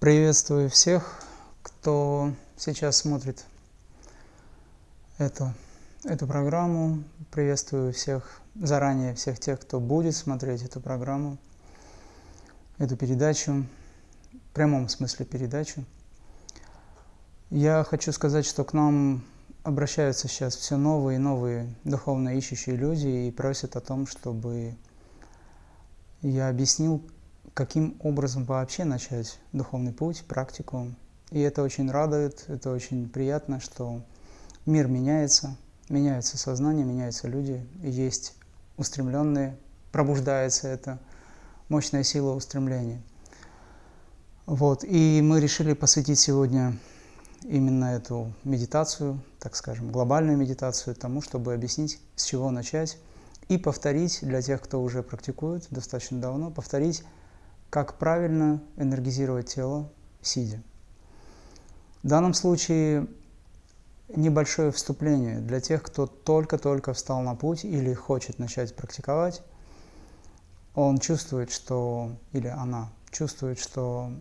Приветствую всех, кто сейчас смотрит эту, эту программу. Приветствую всех заранее, всех тех, кто будет смотреть эту программу, эту передачу, в прямом смысле передачу. Я хочу сказать, что к нам обращаются сейчас все новые и новые духовно ищущие люди и просят о том, чтобы я объяснил, каким образом вообще начать духовный путь, практику. И это очень радует, это очень приятно, что мир меняется, меняется сознание, меняются люди, есть устремленные, пробуждается это мощная сила устремления. Вот, и мы решили посвятить сегодня именно эту медитацию, так скажем, глобальную медитацию тому, чтобы объяснить, с чего начать, и повторить для тех, кто уже практикует достаточно давно, повторить как правильно энергизировать тело, сидя. В данном случае небольшое вступление для тех, кто только-только встал на путь или хочет начать практиковать. Он чувствует, что, или она чувствует, что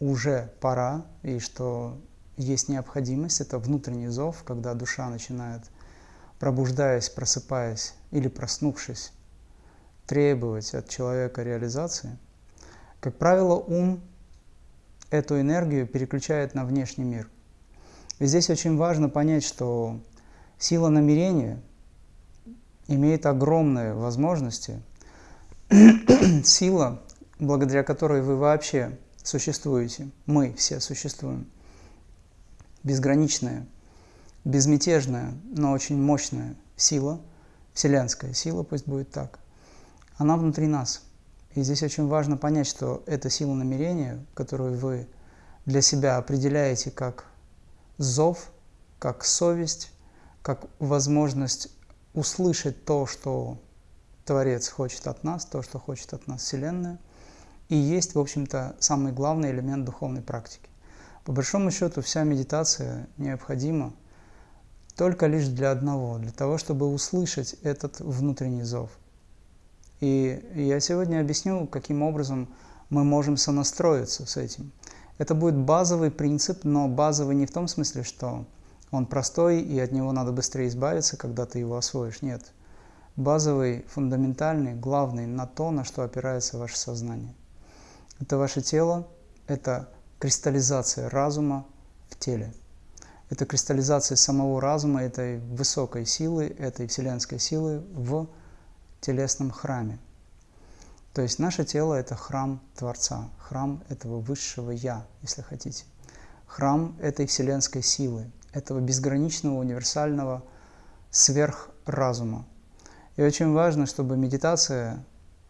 уже пора и что есть необходимость, это внутренний зов, когда душа начинает, пробуждаясь, просыпаясь или проснувшись, требовать от человека реализации – как правило, ум эту энергию переключает на внешний мир. И здесь очень важно понять, что сила намерения имеет огромные возможности. сила, благодаря которой вы вообще существуете, мы все существуем, безграничная, безмятежная, но очень мощная сила, вселенская сила, пусть будет так, она внутри нас – и здесь очень важно понять, что эта сила намерения, которую вы для себя определяете как зов, как совесть, как возможность услышать то, что Творец хочет от нас, то, что хочет от нас Вселенная, и есть, в общем-то, самый главный элемент духовной практики. По большому счету, вся медитация необходима только лишь для одного, для того, чтобы услышать этот внутренний зов – и я сегодня объясню, каким образом мы можем сонастроиться с этим. Это будет базовый принцип, но базовый не в том смысле, что он простой и от него надо быстрее избавиться, когда ты его освоишь. Нет. Базовый, фундаментальный, главный на то, на что опирается ваше сознание. Это ваше тело, это кристаллизация разума в теле. Это кристаллизация самого разума, этой высокой силы, этой вселенской силы в телесном храме. То есть наше тело – это храм Творца, храм этого высшего Я, если хотите. Храм этой вселенской силы, этого безграничного, универсального сверхразума. И очень важно, чтобы медитация,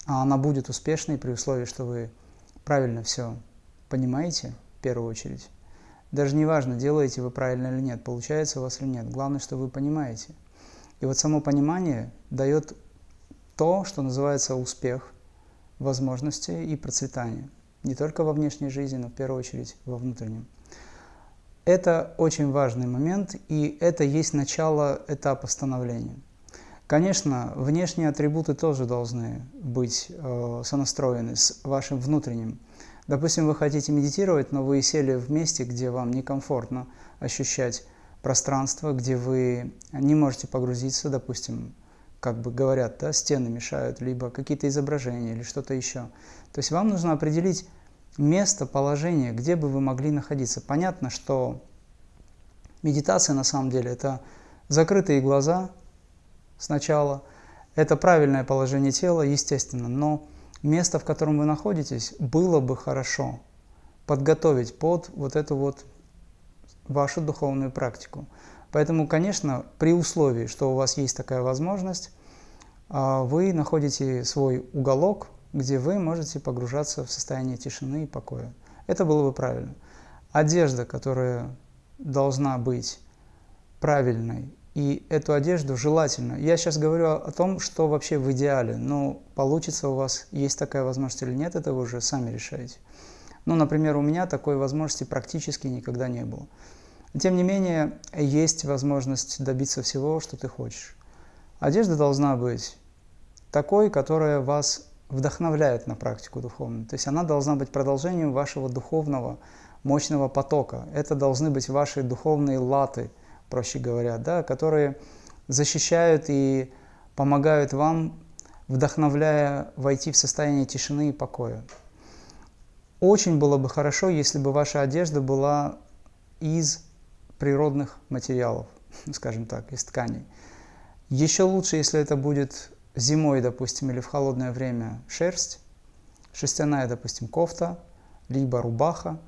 а она будет успешной при условии, что вы правильно все понимаете, в первую очередь. Даже не важно, делаете вы правильно или нет, получается у вас или нет. Главное, что вы понимаете. И вот само понимание дает то, что называется успех, возможности и процветание. Не только во внешней жизни, но в первую очередь во внутреннем. Это очень важный момент, и это есть начало этапа становления. Конечно, внешние атрибуты тоже должны быть э, сонастроены с вашим внутренним. Допустим, вы хотите медитировать, но вы сели в месте, где вам некомфортно ощущать пространство, где вы не можете погрузиться, допустим, как бы говорят, да, стены мешают, либо какие-то изображения или что-то еще. То есть вам нужно определить место, положение, где бы вы могли находиться. Понятно, что медитация на самом деле это закрытые глаза сначала, это правильное положение тела, естественно, но место, в котором вы находитесь, было бы хорошо подготовить под вот эту вот вашу духовную практику. Поэтому, конечно, при условии, что у вас есть такая возможность, а, вы находите свой уголок, где вы можете погружаться в состояние тишины и покоя. Это было бы правильно. Одежда, которая должна быть правильной, и эту одежду желательно. Я сейчас говорю о том, что вообще в идеале, но получится у вас, есть такая возможность или нет, это вы уже сами решаете. Ну, например, у меня такой возможности практически никогда не было. Тем не менее, есть возможность добиться всего, что ты хочешь. Одежда должна быть такой, которая вас вдохновляет на практику духовную. То есть она должна быть продолжением вашего духовного мощного потока. Это должны быть ваши духовные латы, проще говоря, да, которые защищают и помогают вам, вдохновляя войти в состояние тишины и покоя. Очень было бы хорошо, если бы ваша одежда была из природных материалов, скажем так, из тканей. Еще лучше, если это будет зимой, допустим, или в холодное время шерсть, шерстяная, допустим, кофта, либо рубаха,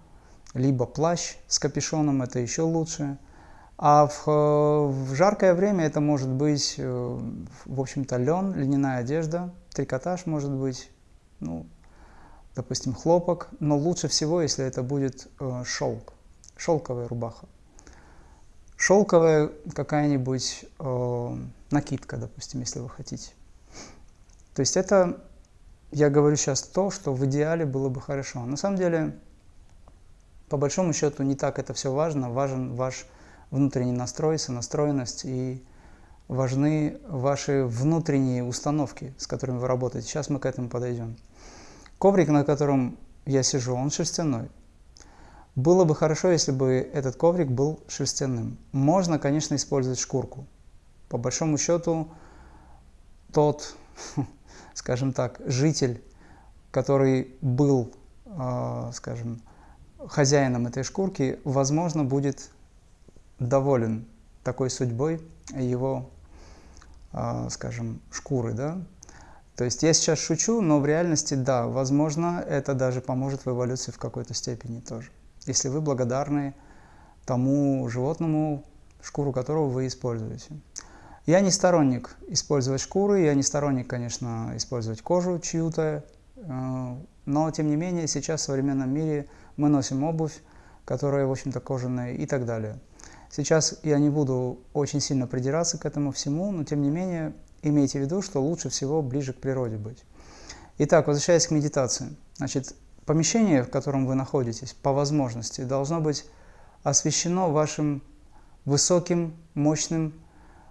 либо плащ с капюшоном, это еще лучше. А в, в жаркое время это может быть, э, в общем-то, лен, льняная одежда, трикотаж может быть, ну, допустим, хлопок, но лучше всего, если это будет э, шелк, шелковая рубаха. Шелковая какая-нибудь э, накидка, допустим, если вы хотите. То есть это, я говорю сейчас то, что в идеале было бы хорошо. На самом деле, по большому счету, не так это все важно. Важен ваш внутренний настрой, сонастроенность и важны ваши внутренние установки, с которыми вы работаете. Сейчас мы к этому подойдем. Коврик, на котором я сижу, он шерстяной. Было бы хорошо, если бы этот коврик был шерстяным. Можно, конечно, использовать шкурку. По большому счету, тот скажем так, житель, который был, а, скажем, хозяином этой шкурки, возможно, будет доволен такой судьбой его, а, скажем, шкуры, да. То есть я сейчас шучу, но в реальности, да, возможно, это даже поможет в эволюции в какой-то степени тоже. Если вы благодарны тому животному, шкуру которого вы используете. Я не сторонник использовать шкуры, я не сторонник, конечно, использовать кожу чью-то, э, но, тем не менее, сейчас в современном мире мы носим обувь, которая, в общем-то, кожаная и так далее. Сейчас я не буду очень сильно придираться к этому всему, но, тем не менее, имейте в виду, что лучше всего ближе к природе быть. Итак, возвращаясь к медитации. Значит, помещение, в котором вы находитесь, по возможности, должно быть освещено вашим высоким, мощным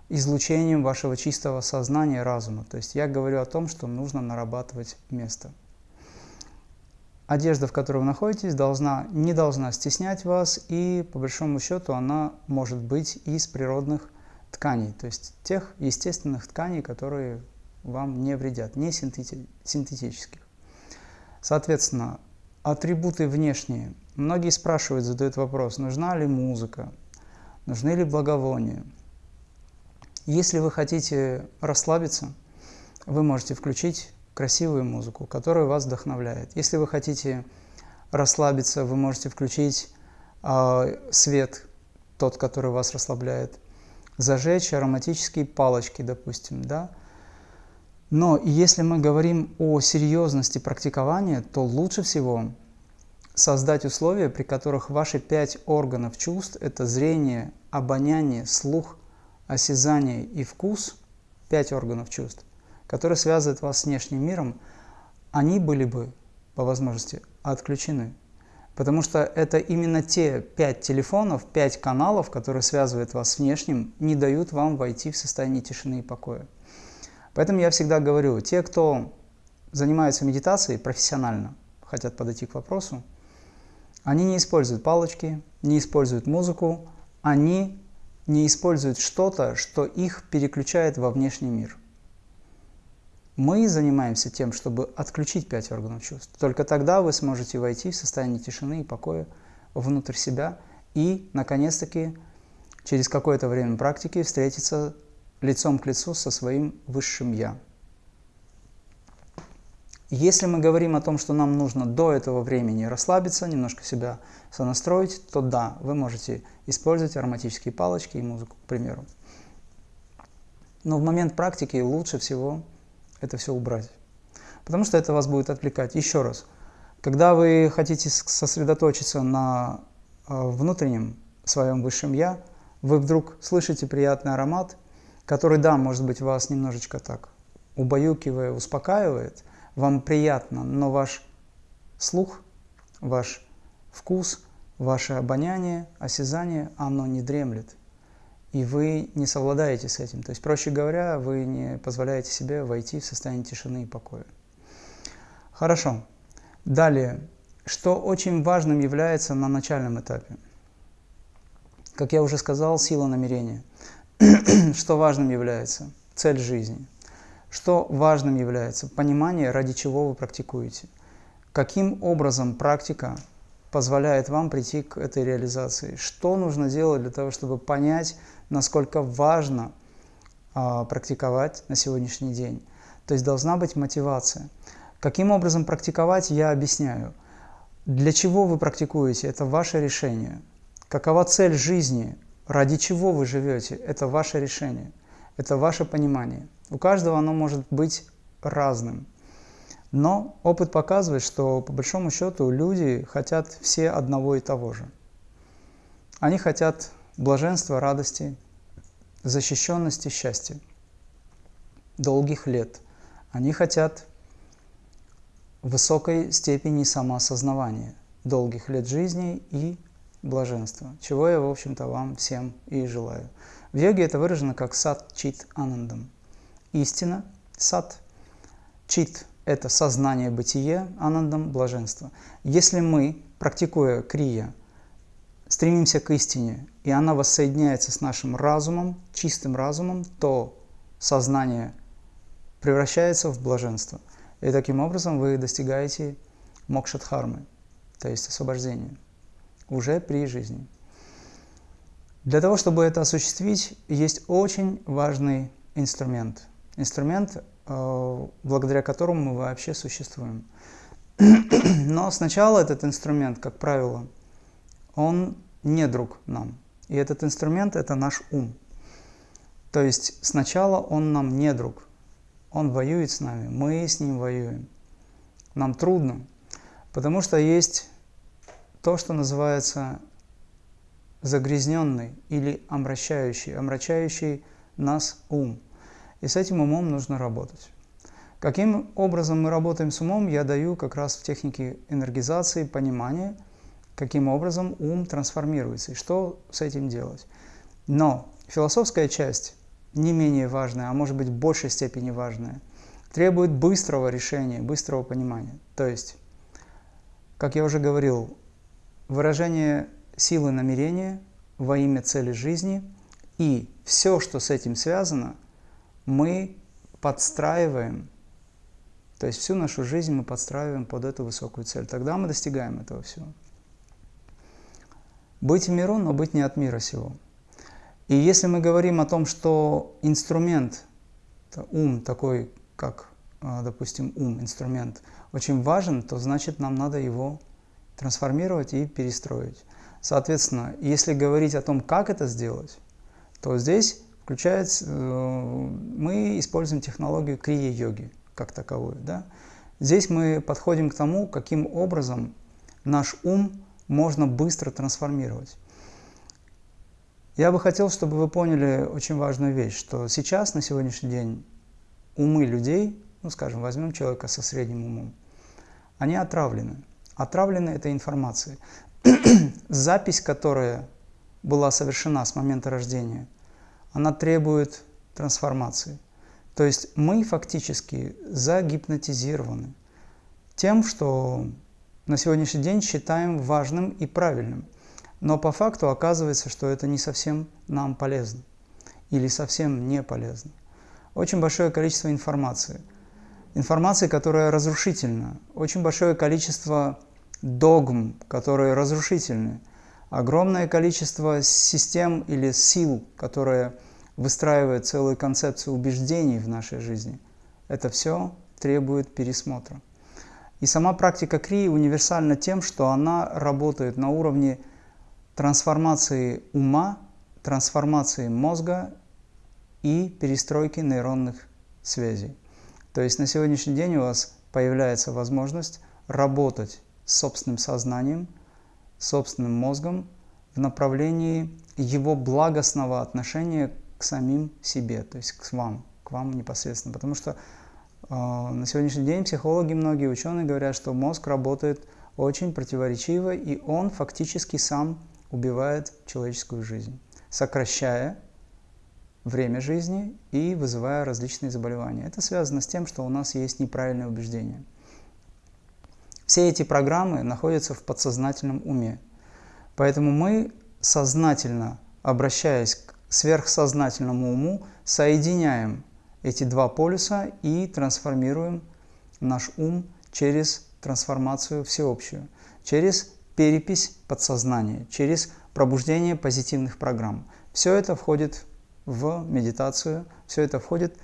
излучением вашего чистого сознания, разума. То есть я говорю о том, что нужно нарабатывать место. Одежда, в которой вы находитесь, должна, не должна стеснять вас, и по большому счету она может быть из природных тканей, то есть тех естественных тканей, которые вам не вредят, не синтетических. Соответственно, атрибуты внешние. Многие спрашивают, задают вопрос, нужна ли музыка, нужны ли благовония. Если вы хотите расслабиться, вы можете включить красивую музыку, которая вас вдохновляет. Если вы хотите расслабиться, вы можете включить э, свет, тот, который вас расслабляет, зажечь ароматические палочки, допустим, да. Но если мы говорим о серьезности практикования, то лучше всего создать условия, при которых ваши пять органов чувств – это зрение, обоняние, слух, осязание и вкус, пять органов чувств, которые связывают вас с внешним миром, они были бы, по возможности, отключены. Потому что это именно те пять телефонов, пять каналов, которые связывают вас с внешним, не дают вам войти в состояние тишины и покоя. Поэтому я всегда говорю, те, кто занимается медитацией профессионально, хотят подойти к вопросу, они не используют палочки, не используют музыку, они не используют что-то, что их переключает во внешний мир. Мы занимаемся тем, чтобы отключить пять органов чувств. Только тогда вы сможете войти в состояние тишины и покоя внутрь себя и, наконец-таки, через какое-то время практики встретиться лицом к лицу со своим высшим «Я». Если мы говорим о том, что нам нужно до этого времени расслабиться, немножко себя сонастроить, то да, вы можете использовать ароматические палочки и музыку, к примеру. Но в момент практики лучше всего это все убрать, потому что это вас будет отвлекать. Еще раз, когда вы хотите сосредоточиться на э, внутреннем своем высшем «я», вы вдруг слышите приятный аромат, который, да, может быть, вас немножечко так убаюкивая, успокаивает – вам приятно, но ваш слух, ваш вкус, ваше обоняние, осязание, оно не дремлет. И вы не совладаете с этим. То есть, проще говоря, вы не позволяете себе войти в состояние тишины и покоя. Хорошо. Далее. Что очень важным является на начальном этапе? Как я уже сказал, сила намерения. что важным является? Цель жизни. Что важным является? Понимание, ради чего вы практикуете. Каким образом практика позволяет вам прийти к этой реализации? Что нужно делать для того, чтобы понять, насколько важно а, практиковать на сегодняшний день? То есть должна быть мотивация. Каким образом практиковать, я объясняю. Для чего вы практикуете, это ваше решение. Какова цель жизни, ради чего вы живете, это ваше решение, это ваше понимание. У каждого оно может быть разным. Но опыт показывает, что по большому счету люди хотят все одного и того же. Они хотят блаженства, радости, защищенности, счастья, долгих лет. Они хотят высокой степени самоосознавания, долгих лет жизни и блаженства, чего я, в общем-то, вам всем и желаю. В йоге это выражено как сат чит анандам. Истина, сат, чит – это сознание бытие, анандам – блаженство. Если мы, практикуя крия, стремимся к истине, и она воссоединяется с нашим разумом, чистым разумом, то сознание превращается в блаженство. И таким образом вы достигаете мокшадхармы, то есть освобождения, уже при жизни. Для того, чтобы это осуществить, есть очень важный инструмент. Инструмент, э, благодаря которому мы вообще существуем. Но сначала этот инструмент, как правило, он не друг нам. И этот инструмент – это наш ум. То есть сначала он нам не друг. Он воюет с нами, мы с ним воюем. Нам трудно, потому что есть то, что называется загрязненный или омрачающий, омрачающий нас ум. И с этим умом нужно работать. Каким образом мы работаем с умом, я даю как раз в технике энергизации, понимания, каким образом ум трансформируется и что с этим делать. Но философская часть не менее важное, а может быть в большей степени важное, требует быстрого решения, быстрого понимания. То есть, как я уже говорил, выражение силы намерения во имя цели жизни и все, что с этим связано, мы подстраиваем, то есть всю нашу жизнь мы подстраиваем под эту высокую цель. Тогда мы достигаем этого всего. Быть в миру, но быть не от мира сего. И если мы говорим о том, что инструмент, ум такой, как, а, допустим, ум, инструмент, очень важен, то значит нам надо его трансформировать и перестроить. Соответственно, если говорить о том, как это сделать, то здесь включается, э, мы используем технологию крия-йоги как таковую. Да? Здесь мы подходим к тому, каким образом наш ум можно быстро трансформировать. Я бы хотел, чтобы вы поняли очень важную вещь, что сейчас, на сегодняшний день, умы людей, ну, скажем, возьмем человека со средним умом, они отравлены. Отравлены этой информацией. Запись, которая была совершена с момента рождения, она требует трансформации. То есть мы фактически загипнотизированы тем, что на сегодняшний день считаем важным и правильным – но по факту оказывается, что это не совсем нам полезно или совсем не полезно. Очень большое количество информации. Информации, которая разрушительна. Очень большое количество догм, которые разрушительны. Огромное количество систем или сил, которые выстраивают целую концепцию убеждений в нашей жизни. Это все требует пересмотра. И сама практика Крии универсальна тем, что она работает на уровне трансформации ума, трансформации мозга и перестройки нейронных связей. То есть на сегодняшний день у вас появляется возможность работать собственным сознанием, собственным мозгом в направлении его благостного отношения к самим себе, то есть к вам, к вам непосредственно. Потому что э, на сегодняшний день психологи, многие ученые говорят, что мозг работает очень противоречиво, и он фактически сам убивает человеческую жизнь, сокращая время жизни и вызывая различные заболевания. Это связано с тем, что у нас есть неправильное убеждение. Все эти программы находятся в подсознательном уме. Поэтому мы сознательно, обращаясь к сверхсознательному уму, соединяем эти два полюса и трансформируем наш ум через трансформацию всеобщую, через перепись подсознания, через пробуждение позитивных программ. Все это входит в медитацию, все это входит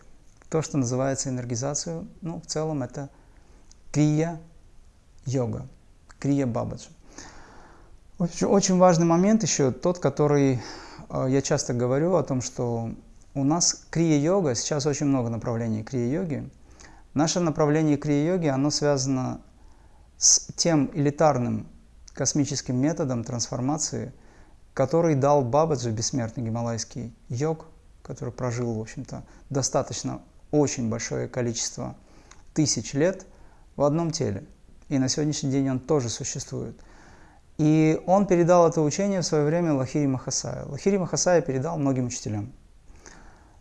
в то, что называется энергизацию. Ну, в целом это крия-йога, крия-бабаджа. Очень важный момент еще тот, который э, я часто говорю о том, что у нас крия-йога, сейчас очень много направлений крия-йоги. Наше направление крия-йоги, оно связано с тем элитарным космическим методом трансформации, который дал Бабаджи, бессмертный гималайский йог, который прожил, в общем-то, достаточно очень большое количество тысяч лет в одном теле. И на сегодняшний день он тоже существует. И он передал это учение в свое время Лахири Махасая. Лахири Махасая передал многим учителям.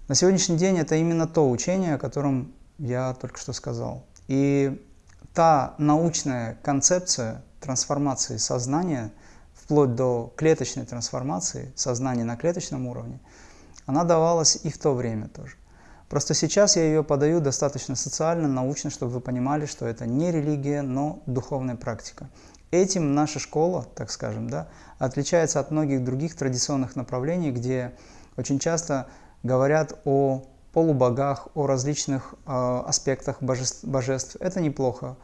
На сегодняшний день это именно то учение, о котором я только что сказал. И та научная концепция трансформации сознания, вплоть до клеточной трансформации сознания на клеточном уровне, она давалась и в то время тоже. Просто сейчас я ее подаю достаточно социально, научно, чтобы вы понимали, что это не религия, но духовная практика. Этим наша школа, так скажем, да, отличается от многих других традиционных направлений, где очень часто говорят о полубогах, о различных э, аспектах божеств, божеств. Это неплохо.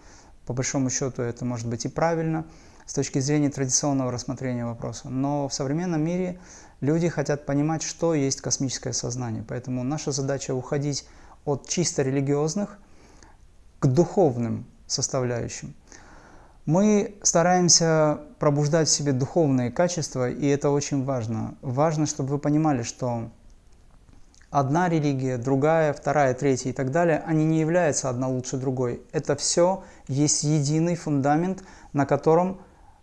По большому счету это может быть и правильно с точки зрения традиционного рассмотрения вопроса. Но в современном мире люди хотят понимать, что есть космическое сознание. Поэтому наша задача уходить от чисто религиозных к духовным составляющим. Мы стараемся пробуждать в себе духовные качества, и это очень важно. Важно, чтобы вы понимали, что одна религия, другая, вторая, третья и так далее, они не являются одна лучше другой. Это все есть единый фундамент, на котором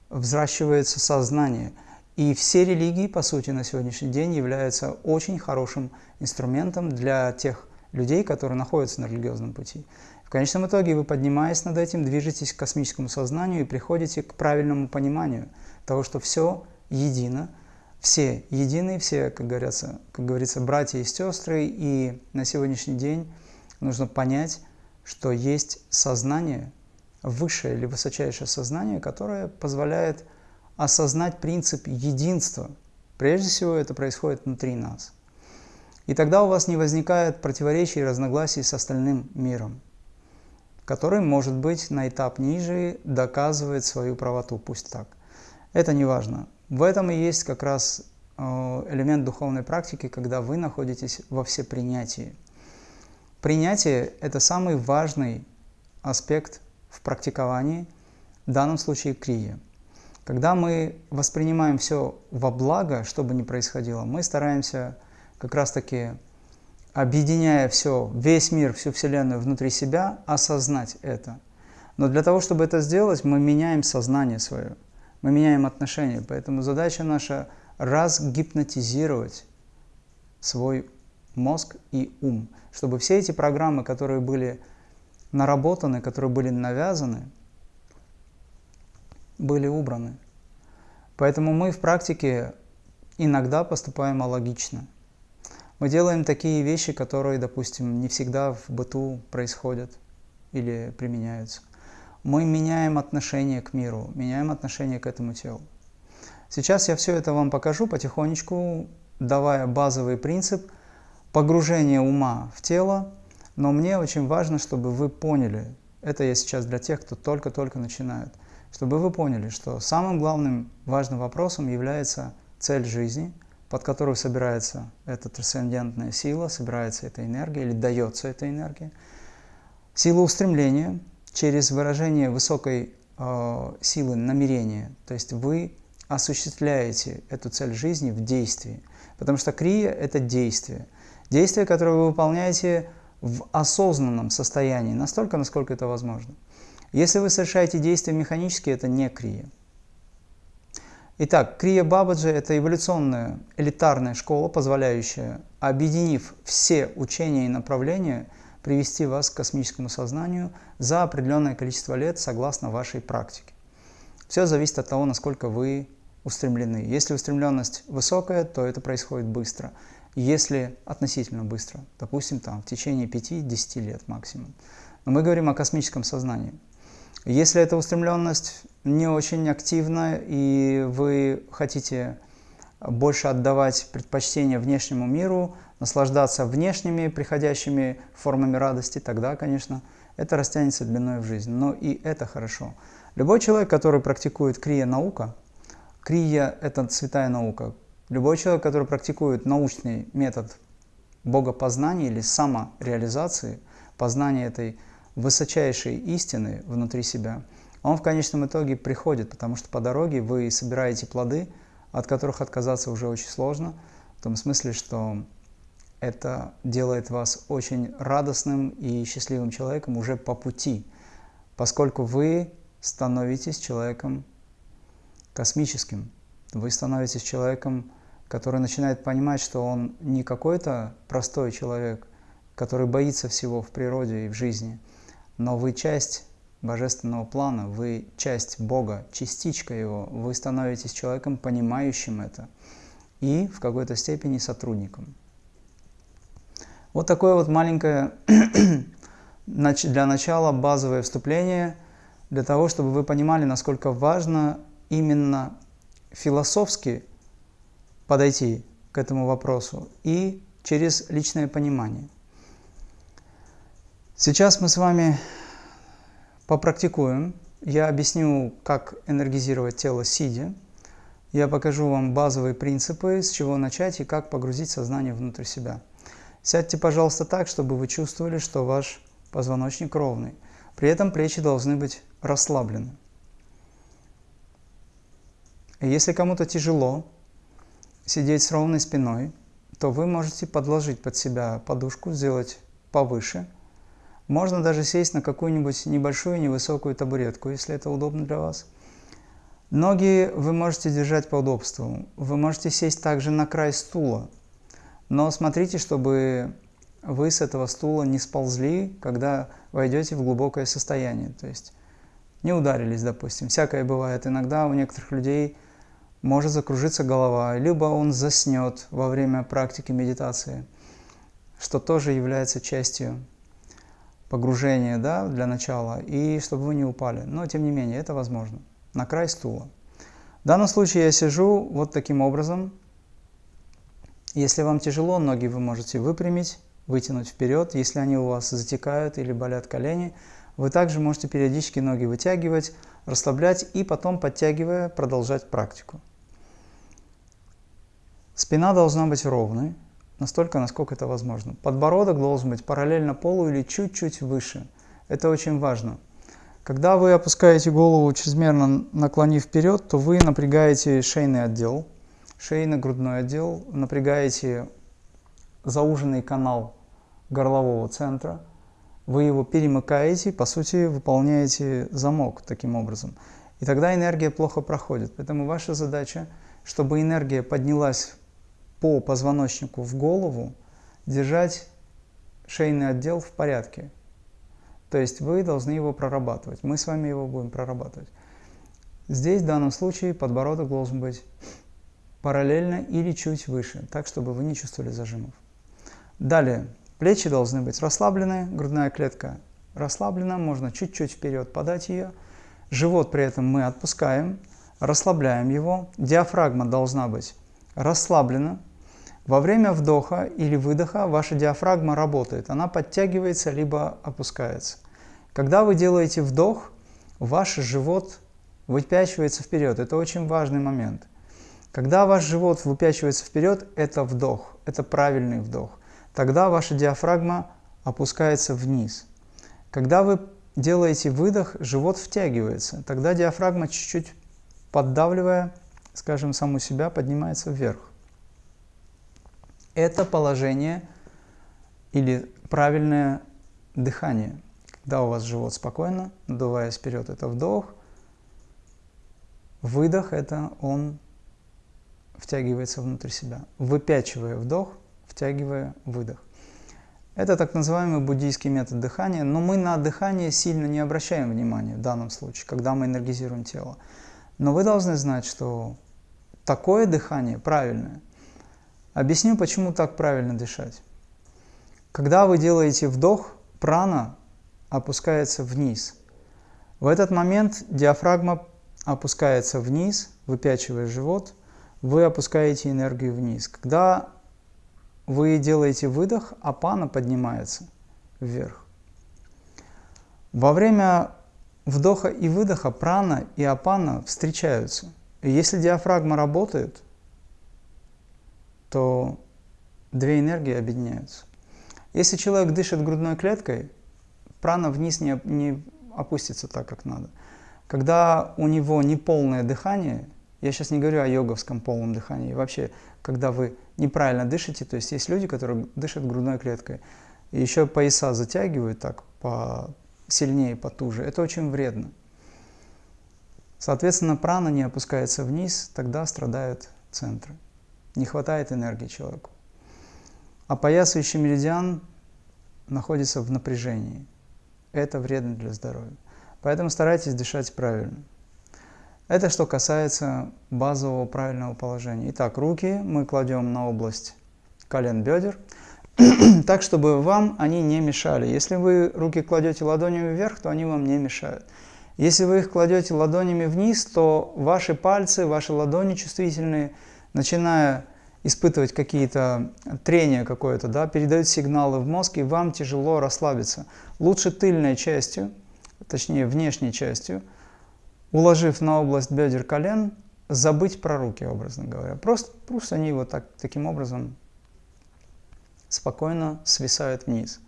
взращивается сознание. И все религии, по сути, на сегодняшний день являются очень хорошим инструментом для тех людей, которые находятся на религиозном пути. В конечном итоге вы, поднимаясь над этим, движетесь к космическому сознанию и приходите к правильному пониманию того, что все едино, все едины, все, как говорится, как говорится, братья и сестры, и на сегодняшний день нужно понять, что есть сознание, высшее или высочайшее сознание, которое позволяет осознать принцип единства. Прежде всего это происходит внутри нас. И тогда у вас не возникает противоречий и разногласий с остальным миром, который, может быть, на этап ниже доказывает свою правоту, пусть так. Это не важно. В этом и есть как раз э, элемент духовной практики, когда вы находитесь во всепринятии. Принятие – это самый важный аспект в практиковании, в данном случае крия. Когда мы воспринимаем все во благо, что бы ни происходило, мы стараемся как раз-таки, объединяя все, весь мир, всю Вселенную внутри себя, осознать это. Но для того, чтобы это сделать, мы меняем сознание свое – мы меняем отношения. Поэтому задача наша разгипнотизировать свой мозг и ум, чтобы все эти программы, которые были наработаны, которые были навязаны, были убраны. Поэтому мы в практике иногда поступаем алогично. Мы делаем такие вещи, которые, допустим, не всегда в быту происходят или применяются мы меняем отношение к миру, меняем отношение к этому телу. Сейчас я все это вам покажу потихонечку, давая базовый принцип погружения ума в тело, но мне очень важно, чтобы вы поняли, это я сейчас для тех, кто только-только начинает, чтобы вы поняли, что самым главным важным вопросом является цель жизни, под которую собирается эта трансцендентная сила, собирается эта энергия или дается эта энергия, сила устремления – через выражение высокой э, силы намерения. То есть вы осуществляете эту цель жизни в действии. Потому что крия – это действие. Действие, которое вы выполняете в осознанном состоянии, настолько, насколько это возможно. Если вы совершаете действия механически, это не крия. Итак, крия Бабаджи – это эволюционная элитарная школа, позволяющая, объединив все учения и направления, привести вас к космическому сознанию за определенное количество лет согласно вашей практике. Все зависит от того, насколько вы устремлены. Если устремленность высокая, то это происходит быстро. Если относительно быстро, допустим, там, в течение 5-10 лет максимум. Но мы говорим о космическом сознании. Если эта устремленность не очень активна, и вы хотите больше отдавать предпочтение внешнему миру, наслаждаться внешними приходящими формами радости, тогда, конечно, это растянется длиной в жизнь. Но и это хорошо. Любой человек, который практикует крия-наука, крия – это святая наука. Любой человек, который практикует научный метод богопознания или самореализации, познания этой высочайшей истины внутри себя, он в конечном итоге приходит, потому что по дороге вы собираете плоды, от которых отказаться уже очень сложно, в том смысле, что это делает вас очень радостным и счастливым человеком уже по пути, поскольку вы становитесь человеком космическим. Вы становитесь человеком, который начинает понимать, что он не какой-то простой человек, который боится всего в природе и в жизни, но вы часть божественного плана, вы часть Бога, частичка Его, вы становитесь человеком, понимающим это, и в какой-то степени сотрудником. Вот такое вот маленькое для начала базовое вступление – для того, чтобы вы понимали, насколько важно именно философски подойти к этому вопросу и через личное понимание. Сейчас мы с вами попрактикуем. Я объясню, как энергизировать тело сидя. Я покажу вам базовые принципы, с чего начать и как погрузить сознание внутрь себя. Сядьте, пожалуйста, так, чтобы вы чувствовали, что ваш позвоночник ровный. При этом плечи должны быть расслаблены. если кому-то тяжело сидеть с ровной спиной, то вы можете подложить под себя подушку, сделать повыше. Можно даже сесть на какую-нибудь небольшую невысокую табуретку, если это удобно для вас. Ноги вы можете держать по удобству. Вы можете сесть также на край стула. Но смотрите, чтобы вы с этого стула не сползли, когда войдете в глубокое состояние. То есть не ударились, допустим. Всякое бывает. Иногда у некоторых людей может закружиться голова, либо он заснет во время практики медитации, что тоже является частью погружения да, для начала, и чтобы вы не упали. Но, тем не менее, это возможно. На край стула. В данном случае я сижу вот таким образом. Если вам тяжело, ноги вы можете выпрямить, вытянуть вперед. Если они у вас затекают или болят колени – вы также можете периодически ноги вытягивать, расслаблять и потом, подтягивая, продолжать практику. Спина должна быть ровной, настолько, насколько это возможно. Подбородок должен быть параллельно полу или чуть-чуть выше. Это очень важно. Когда вы опускаете голову, чрезмерно наклонив вперед, то вы напрягаете шейный отдел, шейно-грудной отдел, напрягаете зауженный канал горлового центра – вы его перемыкаете, по сути, выполняете замок таким образом. И тогда энергия плохо проходит. Поэтому ваша задача, чтобы энергия поднялась по позвоночнику в голову, держать шейный отдел в порядке. То есть вы должны его прорабатывать. Мы с вами его будем прорабатывать. Здесь в данном случае подбородок должен быть параллельно или чуть выше, так, чтобы вы не чувствовали зажимов. Далее, Плечи должны быть расслаблены, грудная клетка расслаблена, можно чуть-чуть вперед подать ее. Живот при этом мы отпускаем, расслабляем его. Диафрагма должна быть расслаблена. Во время вдоха или выдоха ваша диафрагма работает, она подтягивается либо опускается. Когда вы делаете вдох, ваш живот выпячивается вперед. Это очень важный момент. Когда ваш живот выпячивается вперед, это вдох, это правильный вдох тогда ваша диафрагма опускается вниз. Когда вы делаете выдох, живот втягивается, тогда диафрагма чуть-чуть поддавливая, скажем, саму себя, поднимается вверх. Это положение или правильное дыхание. Когда у вас живот спокойно, надуваясь вперед, это вдох. Выдох – это он втягивается внутрь себя. Выпячивая вдох – втягивая выдох. Это так называемый буддийский метод дыхания, но мы на дыхание сильно не обращаем внимания в данном случае, когда мы энергизируем тело. Но вы должны знать, что такое дыхание правильное. Объясню, почему так правильно дышать. Когда вы делаете вдох, прана опускается вниз. В этот момент диафрагма опускается вниз, выпячивая живот, вы опускаете энергию вниз. Когда вы делаете выдох, апана поднимается вверх. Во время вдоха и выдоха прана и апана встречаются. И если диафрагма работает, то две энергии объединяются. Если человек дышит грудной клеткой, прана вниз не, не опустится так, как надо. Когда у него неполное дыхание, я сейчас не говорю о йоговском полном дыхании, вообще, когда вы неправильно дышите, то есть есть люди, которые дышат грудной клеткой, и еще пояса затягивают так по сильнее, потуже, это очень вредно. Соответственно, прана не опускается вниз, тогда страдают центры. Не хватает энергии человеку. Опоясывающий меридиан находится в напряжении. Это вредно для здоровья. Поэтому старайтесь дышать правильно. Это что касается базового правильного положения. Итак, руки мы кладем на область колен бедер, так, чтобы вам они не мешали. Если вы руки кладете ладонями вверх, то они вам не мешают. Если вы их кладете ладонями вниз, то ваши пальцы, ваши ладони чувствительные, начиная испытывать какие-то трения какое-то, да, передают сигналы в мозг, и вам тяжело расслабиться. Лучше тыльной частью, точнее внешней частью, уложив на область бедер колен, забыть про руки, образно говоря. Просто, просто они вот так, таким образом спокойно свисают вниз.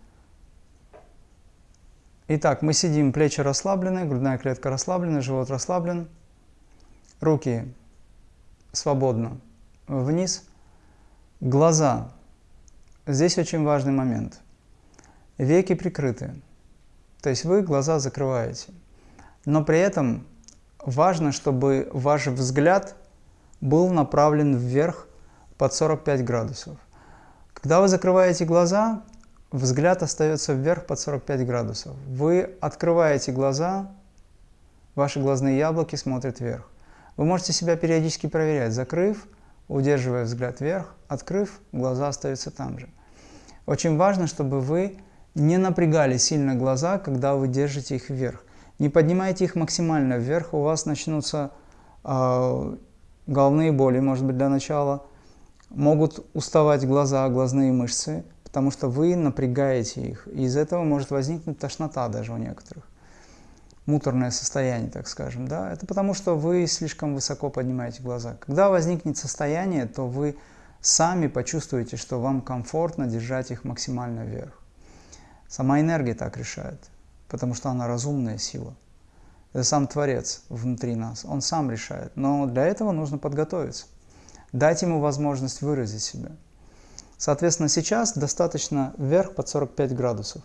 Итак, мы сидим, плечи расслаблены, грудная клетка расслаблена, живот расслаблен, руки свободно вниз, глаза. Здесь очень важный момент. Веки прикрыты, то есть вы глаза закрываете, но при этом важно, чтобы ваш взгляд был направлен вверх под 45 градусов. Когда вы закрываете глаза, взгляд остается вверх под 45 градусов. Вы открываете глаза, ваши глазные яблоки смотрят вверх. Вы можете себя периодически проверять, закрыв, удерживая взгляд вверх, открыв, глаза остаются там же. Очень важно, чтобы вы не напрягали сильно глаза, когда вы держите их вверх. Не поднимайте их максимально вверх, у вас начнутся э, головные боли, может быть, для начала. Могут уставать глаза, глазные мышцы, потому что вы напрягаете их. И из этого может возникнуть тошнота даже у некоторых. Муторное состояние, так скажем. Да? Это потому, что вы слишком высоко поднимаете глаза. Когда возникнет состояние, то вы сами почувствуете, что вам комфортно держать их максимально вверх. Сама энергия так решает потому что она разумная сила. Это сам Творец внутри нас, Он сам решает. Но для этого нужно подготовиться, дать Ему возможность выразить себя. Соответственно, сейчас достаточно вверх под 45 градусов.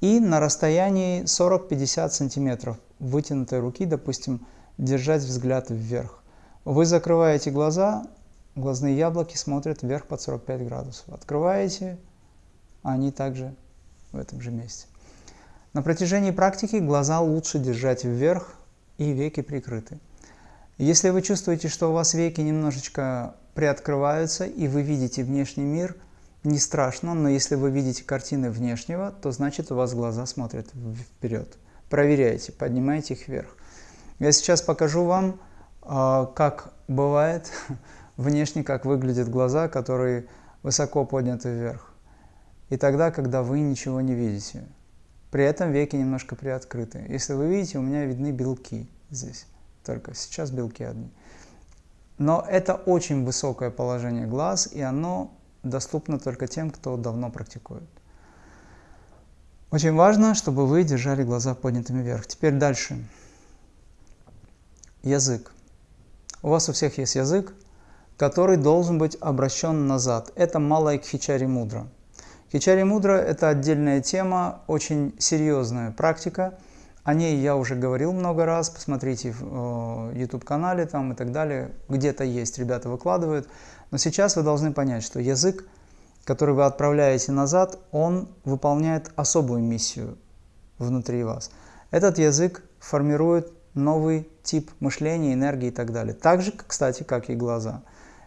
И на расстоянии 40-50 сантиметров вытянутой руки, допустим, держать взгляд вверх. Вы закрываете глаза, глазные яблоки смотрят вверх под 45 градусов. Открываете, они также в этом же месте. На протяжении практики глаза лучше держать вверх и веки прикрыты. Если вы чувствуете, что у вас веки немножечко приоткрываются и вы видите внешний мир, не страшно, но если вы видите картины внешнего, то значит у вас глаза смотрят вперед. Проверяйте, поднимайте их вверх. Я сейчас покажу вам, а, как бывает внешне, как выглядят глаза, которые высоко подняты вверх. И тогда, когда вы ничего не видите. При этом веки немножко приоткрыты. Если вы видите, у меня видны белки здесь. Только сейчас белки одни. Но это очень высокое положение глаз, и оно доступно только тем, кто давно практикует. Очень важно, чтобы вы держали глаза поднятыми вверх. Теперь дальше. Язык. У вас у всех есть язык, который должен быть обращен назад. Это малая кхичари мудра. Хичари мудра – это отдельная тема, очень серьезная практика. О ней я уже говорил много раз, посмотрите в YouTube-канале там и так далее. Где-то есть, ребята выкладывают. Но сейчас вы должны понять, что язык который вы отправляете назад, он выполняет особую миссию внутри вас. Этот язык формирует новый тип мышления, энергии и так далее. Так же, кстати, как и глаза.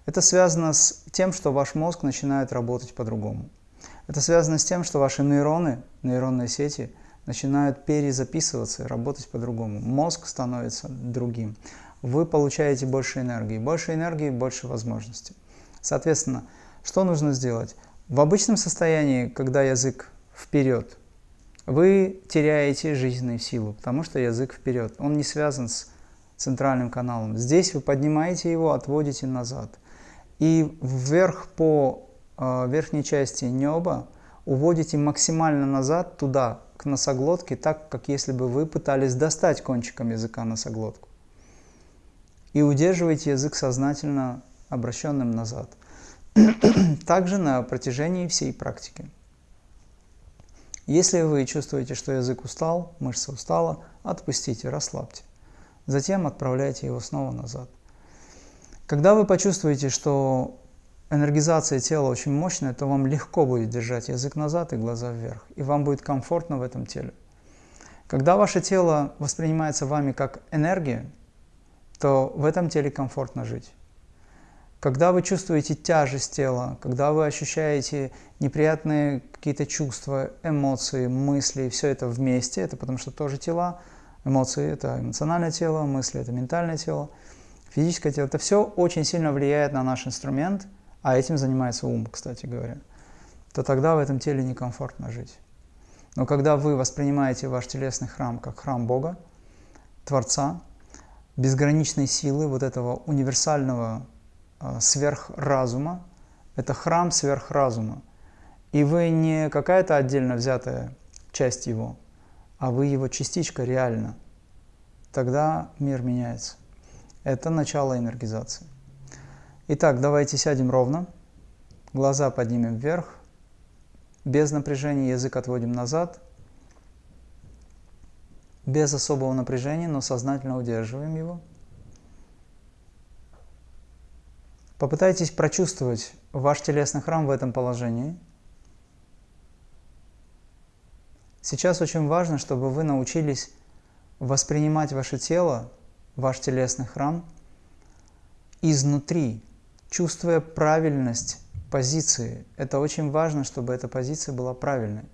Это связано с тем, что ваш мозг начинает работать по-другому. Это связано с тем, что ваши нейроны, нейронные сети, начинают перезаписываться и работать по-другому. Мозг становится другим. Вы получаете больше энергии. Больше энергии – больше возможностей. Соответственно, что нужно сделать? В обычном состоянии, когда язык вперед, вы теряете жизненную силу, потому что язык вперед. Он не связан с центральным каналом. Здесь вы поднимаете его, отводите назад. И вверх по верхней части неба уводите максимально назад, туда, к носоглотке, так, как если бы вы пытались достать кончиком языка носоглотку. И удерживаете язык сознательно обращенным назад. Также на протяжении всей практики. Если вы чувствуете, что язык устал, мышца устала, отпустите, расслабьте. Затем отправляйте его снова назад. Когда вы почувствуете, что энергизация тела очень мощная, то вам легко будет держать язык назад и глаза вверх, и вам будет комфортно в этом теле. Когда ваше тело воспринимается вами как энергия, то в этом теле комфортно жить. Когда вы чувствуете тяжесть тела, когда вы ощущаете неприятные какие-то чувства, эмоции, мысли, все это вместе, это потому что тоже тела, эмоции – это эмоциональное тело, мысли – это ментальное тело, физическое тело. Это все очень сильно влияет на наш инструмент, а этим занимается ум, кстати говоря, то тогда в этом теле некомфортно жить. Но когда вы воспринимаете ваш телесный храм как храм Бога, Творца, безграничной силы, вот этого универсального а, сверхразума, это храм сверхразума. И вы не какая-то отдельно взятая часть его, а вы его частичка реально. Тогда мир меняется. Это начало энергизации. Итак, давайте сядем ровно, глаза поднимем вверх, без напряжения язык отводим назад, без особого напряжения, но сознательно удерживаем его. Попытайтесь прочувствовать ваш телесный храм в этом положении. Сейчас очень важно, чтобы вы научились воспринимать ваше тело, ваш телесный храм изнутри, чувствуя правильность позиции. Это очень важно, чтобы эта позиция была правильной.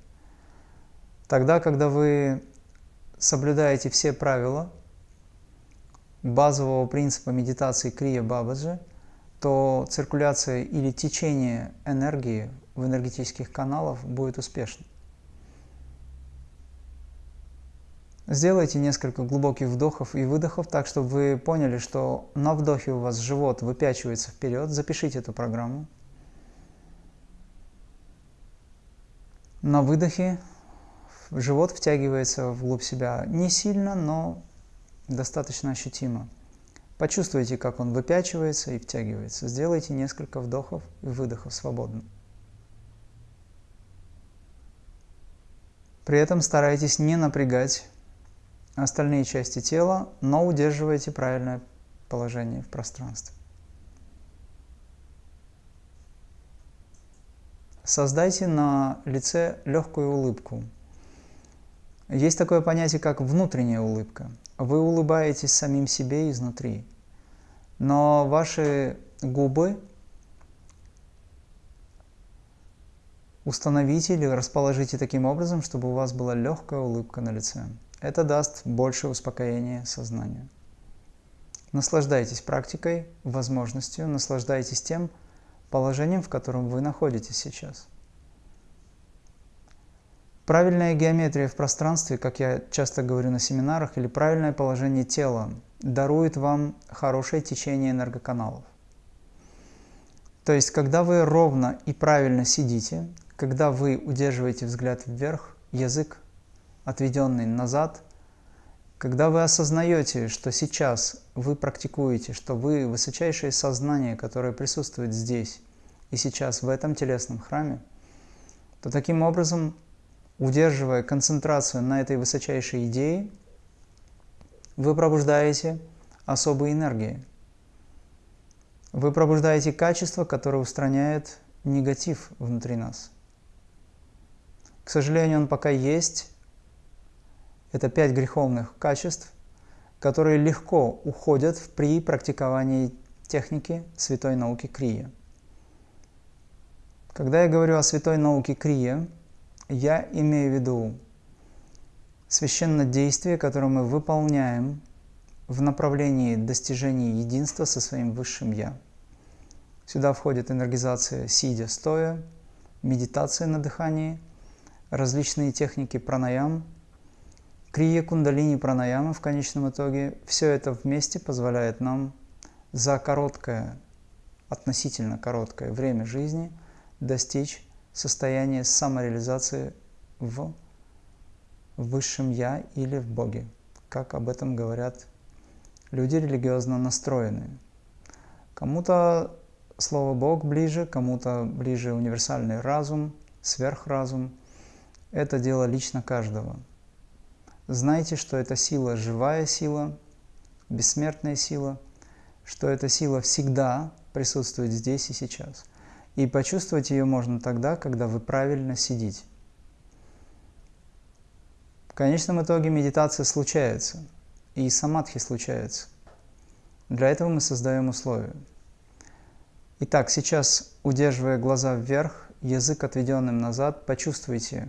Тогда, когда вы соблюдаете все правила базового принципа медитации Крия Бабаджи – то циркуляция или течение энергии в энергетических каналах будет успешной. Сделайте несколько глубоких вдохов и выдохов, так чтобы вы поняли, что на вдохе у вас живот выпячивается вперед. Запишите эту программу. На выдохе живот втягивается вглубь себя не сильно, но достаточно ощутимо. Почувствуйте, как он выпячивается и втягивается. Сделайте несколько вдохов и выдохов свободно. При этом старайтесь не напрягать остальные части тела, но удерживайте правильное положение в пространстве. Создайте на лице легкую улыбку. Есть такое понятие, как внутренняя улыбка. Вы улыбаетесь самим себе изнутри но ваши губы установите или расположите таким образом, чтобы у вас была легкая улыбка на лице. Это даст больше успокоения сознанию. Наслаждайтесь практикой, возможностью, наслаждайтесь тем положением, в котором вы находитесь сейчас. Правильная геометрия в пространстве, как я часто говорю на семинарах, или правильное положение тела дарует вам хорошее течение энергоканалов. То есть, когда вы ровно и правильно сидите, когда вы удерживаете взгляд вверх, язык отведенный назад, когда вы осознаете, что сейчас вы практикуете, что вы высочайшее сознание, которое присутствует здесь и сейчас в этом телесном храме, то таким образом, удерживая концентрацию на этой высочайшей идее, вы пробуждаете особые энергии. Вы пробуждаете качество, которое устраняет негатив внутри нас. К сожалению, он пока есть. Это пять греховных качеств, которые легко уходят при практиковании техники святой науки Крия. Когда я говорю о святой науке Крия, я имею в виду священное действие, которое мы выполняем в направлении достижения единства со своим Высшим Я. Сюда входит энергизация сидя, стоя, медитация на дыхании, различные техники пранаям, крия кундалини пранаямы в конечном итоге. Все это вместе позволяет нам за короткое, относительно короткое время жизни достичь состояния самореализации в Высшем Я или в Боге, как об этом говорят люди религиозно настроенные. Кому-то слово Бог ближе, кому-то ближе универсальный разум, сверхразум. Это дело лично каждого. Знайте, что эта сила – живая сила, бессмертная сила, что эта сила всегда присутствует здесь и сейчас. И почувствовать ее можно тогда, когда вы правильно сидите. В конечном итоге медитация случается, и самадхи случается. Для этого мы создаем условия. Итак, сейчас, удерживая глаза вверх, язык отведенным назад, почувствуйте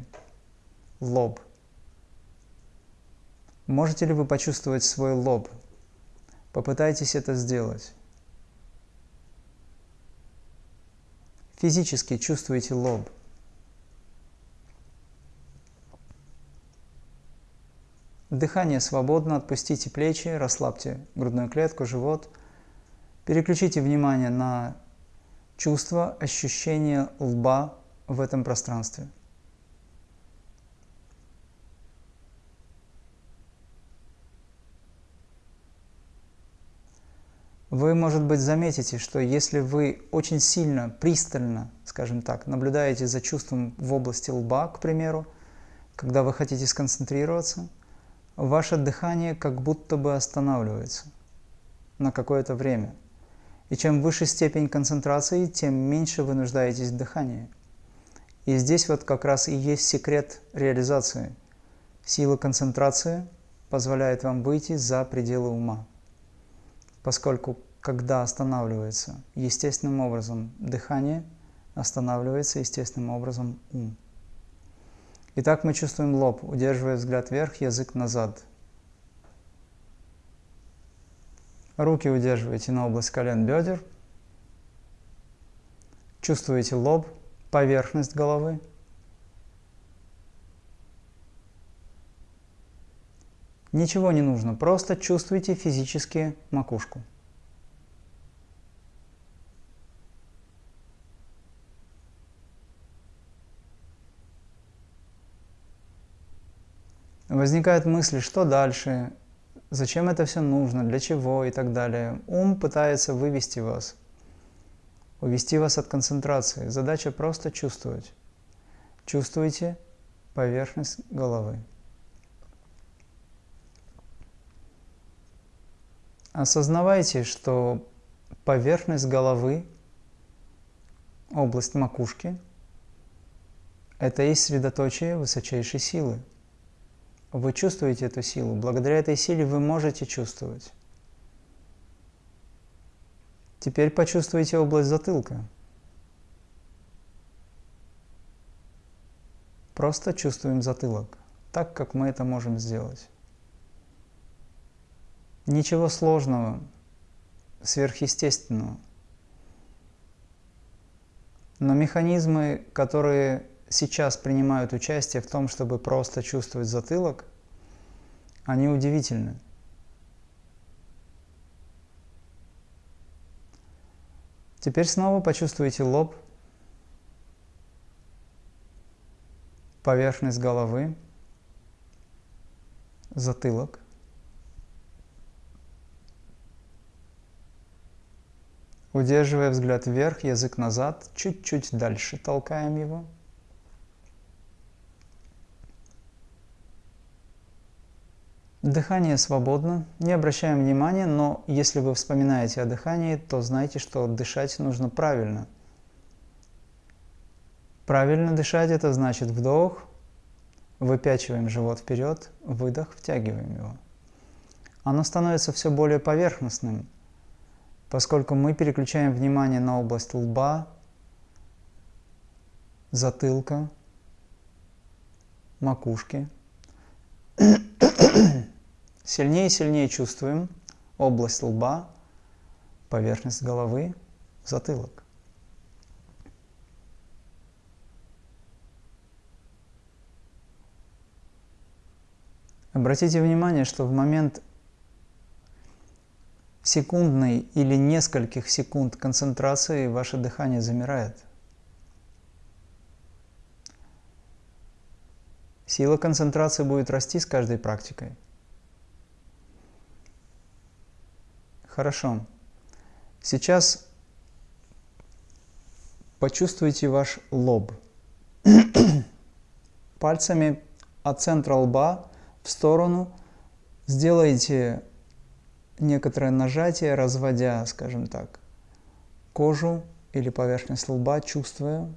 лоб. Можете ли вы почувствовать свой лоб? Попытайтесь это сделать. Физически чувствуйте лоб. Дыхание свободно, отпустите плечи, расслабьте грудную клетку, живот. Переключите внимание на чувство, ощущение лба в этом пространстве. Вы, может быть, заметите, что если вы очень сильно, пристально, скажем так, наблюдаете за чувством в области лба, к примеру, когда вы хотите сконцентрироваться – ваше дыхание как будто бы останавливается на какое-то время. И чем выше степень концентрации, тем меньше вы нуждаетесь в дыхании. И здесь вот как раз и есть секрет реализации. Сила концентрации позволяет вам выйти за пределы ума. Поскольку когда останавливается естественным образом дыхание, останавливается естественным образом ум. Итак, мы чувствуем лоб, удерживая взгляд вверх, язык назад. Руки удерживайте на область колен бедер. Чувствуете лоб, поверхность головы. Ничего не нужно, просто чувствуйте физически макушку. Возникают мысли, что дальше, зачем это все нужно, для чего и так далее. Ум пытается вывести вас, увести вас от концентрации. Задача просто чувствовать. Чувствуйте поверхность головы. Осознавайте, что поверхность головы, область макушки, это есть средоточие высочайшей силы. Вы чувствуете эту силу. Благодаря этой силе вы можете чувствовать. Теперь почувствуйте область затылка. Просто чувствуем затылок, так как мы это можем сделать. Ничего сложного, сверхъестественного. Но механизмы, которые сейчас принимают участие в том, чтобы просто чувствовать затылок, они удивительны. Теперь снова почувствуйте лоб, поверхность головы, затылок. Удерживая взгляд вверх, язык назад, чуть-чуть дальше толкаем его. Дыхание свободно, не обращаем внимания, но если вы вспоминаете о дыхании, то знайте, что дышать нужно правильно. Правильно дышать – это значит вдох, выпячиваем живот вперед, выдох, втягиваем его. Оно становится все более поверхностным, поскольку мы переключаем внимание на область лба, затылка, макушки. Сильнее и сильнее чувствуем область лба, поверхность головы, затылок. Обратите внимание, что в момент секундной или нескольких секунд концентрации ваше дыхание замирает. Сила концентрации будет расти с каждой практикой. Хорошо. Сейчас почувствуйте ваш лоб. Пальцами от центра лба в сторону сделайте некоторое нажатие, разводя, скажем так, кожу или поверхность лба, чувствуя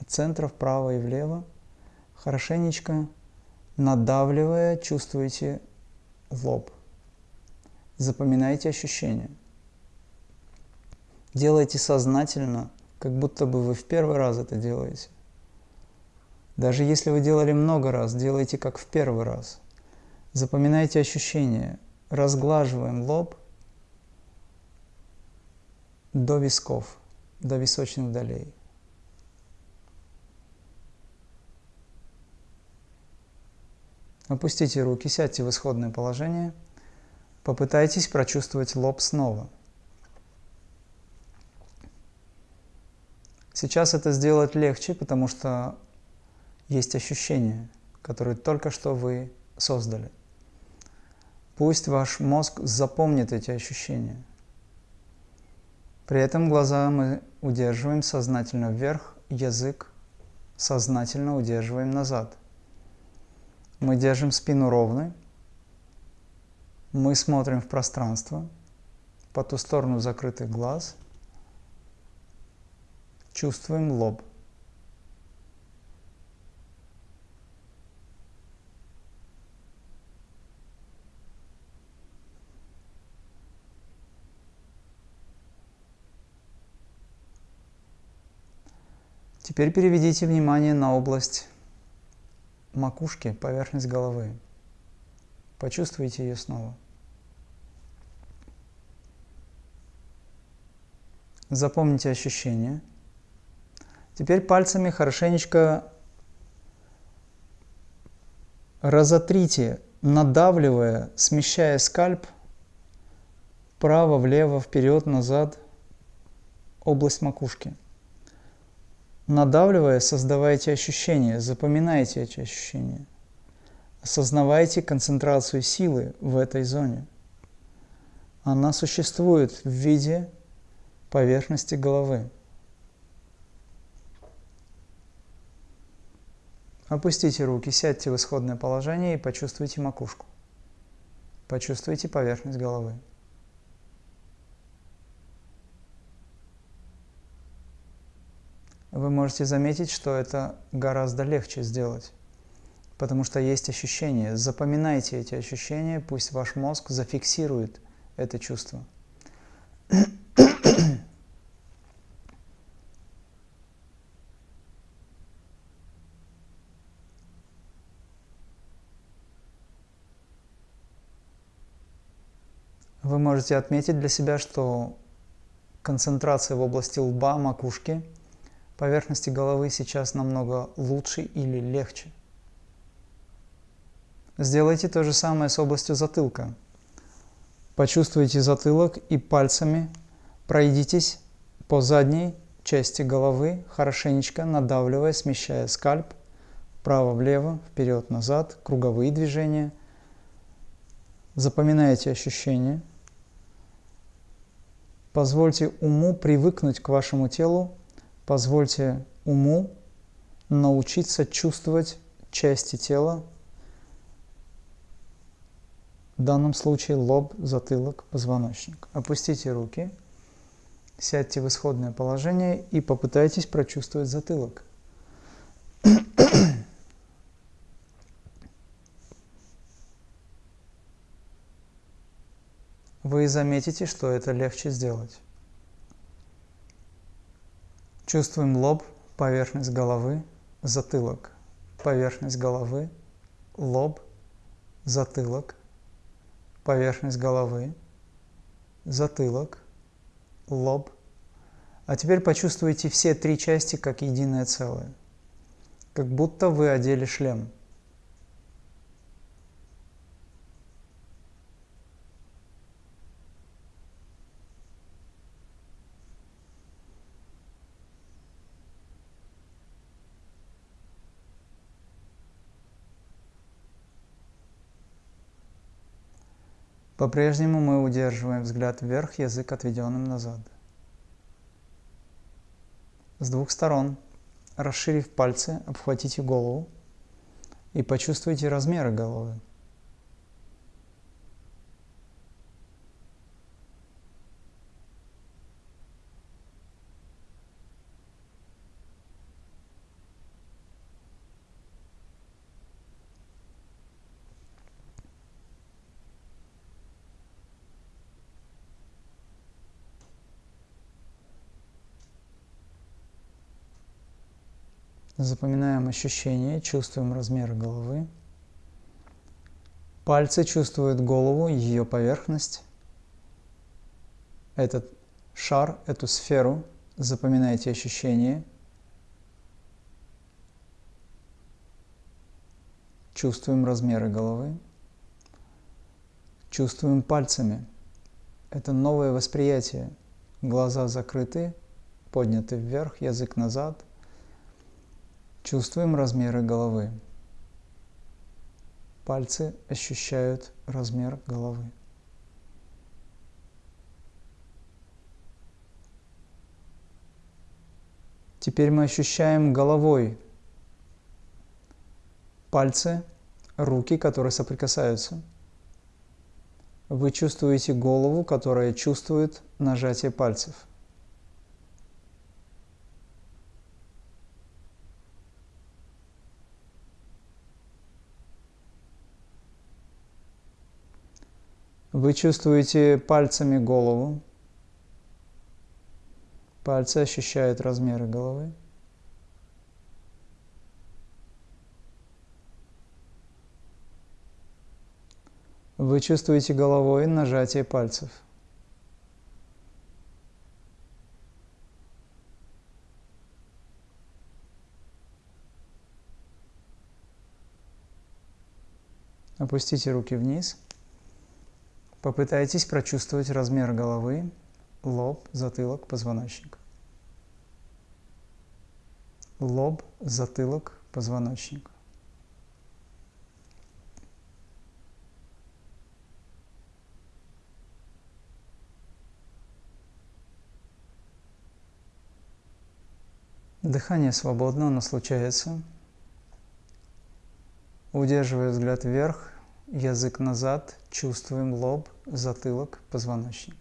от центра вправо и влево, хорошенечко надавливая, чувствуете лоб. Запоминайте ощущения. Делайте сознательно, как будто бы вы в первый раз это делаете. Даже если вы делали много раз, делайте как в первый раз. Запоминайте ощущения, разглаживаем лоб до висков, до височных долей. Опустите руки, сядьте в исходное положение. Попытайтесь прочувствовать лоб снова. Сейчас это сделать легче, потому что есть ощущения, которые только что вы создали. Пусть ваш мозг запомнит эти ощущения. При этом глаза мы удерживаем сознательно вверх, язык сознательно удерживаем назад. Мы держим спину ровной, мы смотрим в пространство, по ту сторону закрытых глаз, чувствуем лоб. Теперь переведите внимание на область макушки, поверхность головы. Почувствуйте ее снова. Запомните ощущения. Теперь пальцами хорошенечко разотрите, надавливая, смещая скальп вправо, влево, вперед, назад, область макушки. Надавливая, создавайте ощущения, запоминайте эти ощущения. Осознавайте концентрацию силы в этой зоне. Она существует в виде поверхности головы. Опустите руки, сядьте в исходное положение и почувствуйте макушку. Почувствуйте поверхность головы. Вы можете заметить, что это гораздо легче сделать, потому что есть ощущения. Запоминайте эти ощущения, пусть ваш мозг зафиксирует это чувство. Вы можете отметить для себя, что концентрация в области лба, макушки – поверхности головы сейчас намного лучше или легче. Сделайте то же самое с областью затылка. Почувствуйте затылок и пальцами пройдитесь по задней части головы, хорошенечко надавливая, смещая скальп вправо-влево, вперед-назад, круговые движения. Запоминайте ощущения. Позвольте уму привыкнуть к вашему телу Позвольте уму научиться чувствовать части тела, в данном случае лоб, затылок, позвоночник. Опустите руки, сядьте в исходное положение и попытайтесь прочувствовать затылок. Вы заметите, что это легче сделать. Чувствуем лоб, поверхность головы, затылок, поверхность головы, лоб, затылок, поверхность головы, затылок, лоб. А теперь почувствуйте все три части как единое целое, как будто вы одели шлем – По-прежнему мы удерживаем взгляд вверх, язык отведенным назад. С двух сторон, расширив пальцы, обхватите голову и почувствуйте размеры головы. Запоминаем ощущения, чувствуем размер головы. Пальцы чувствуют голову, ее поверхность. Этот шар, эту сферу. Запоминайте ощущения. Чувствуем размеры головы. Чувствуем пальцами. Это новое восприятие. Глаза закрыты, подняты вверх, язык назад. Чувствуем размеры головы. Пальцы ощущают размер головы. Теперь мы ощущаем головой пальцы, руки, которые соприкасаются. Вы чувствуете голову, которая чувствует нажатие пальцев. Вы чувствуете пальцами голову. Пальцы ощущают размеры головы. Вы чувствуете головой нажатие пальцев. Опустите руки вниз. Попытайтесь прочувствовать размер головы, лоб, затылок, позвоночник. Лоб, затылок, позвоночник. Дыхание свободно, оно случается. Удерживая взгляд вверх, язык назад, чувствуем лоб, затылок, позвоночник.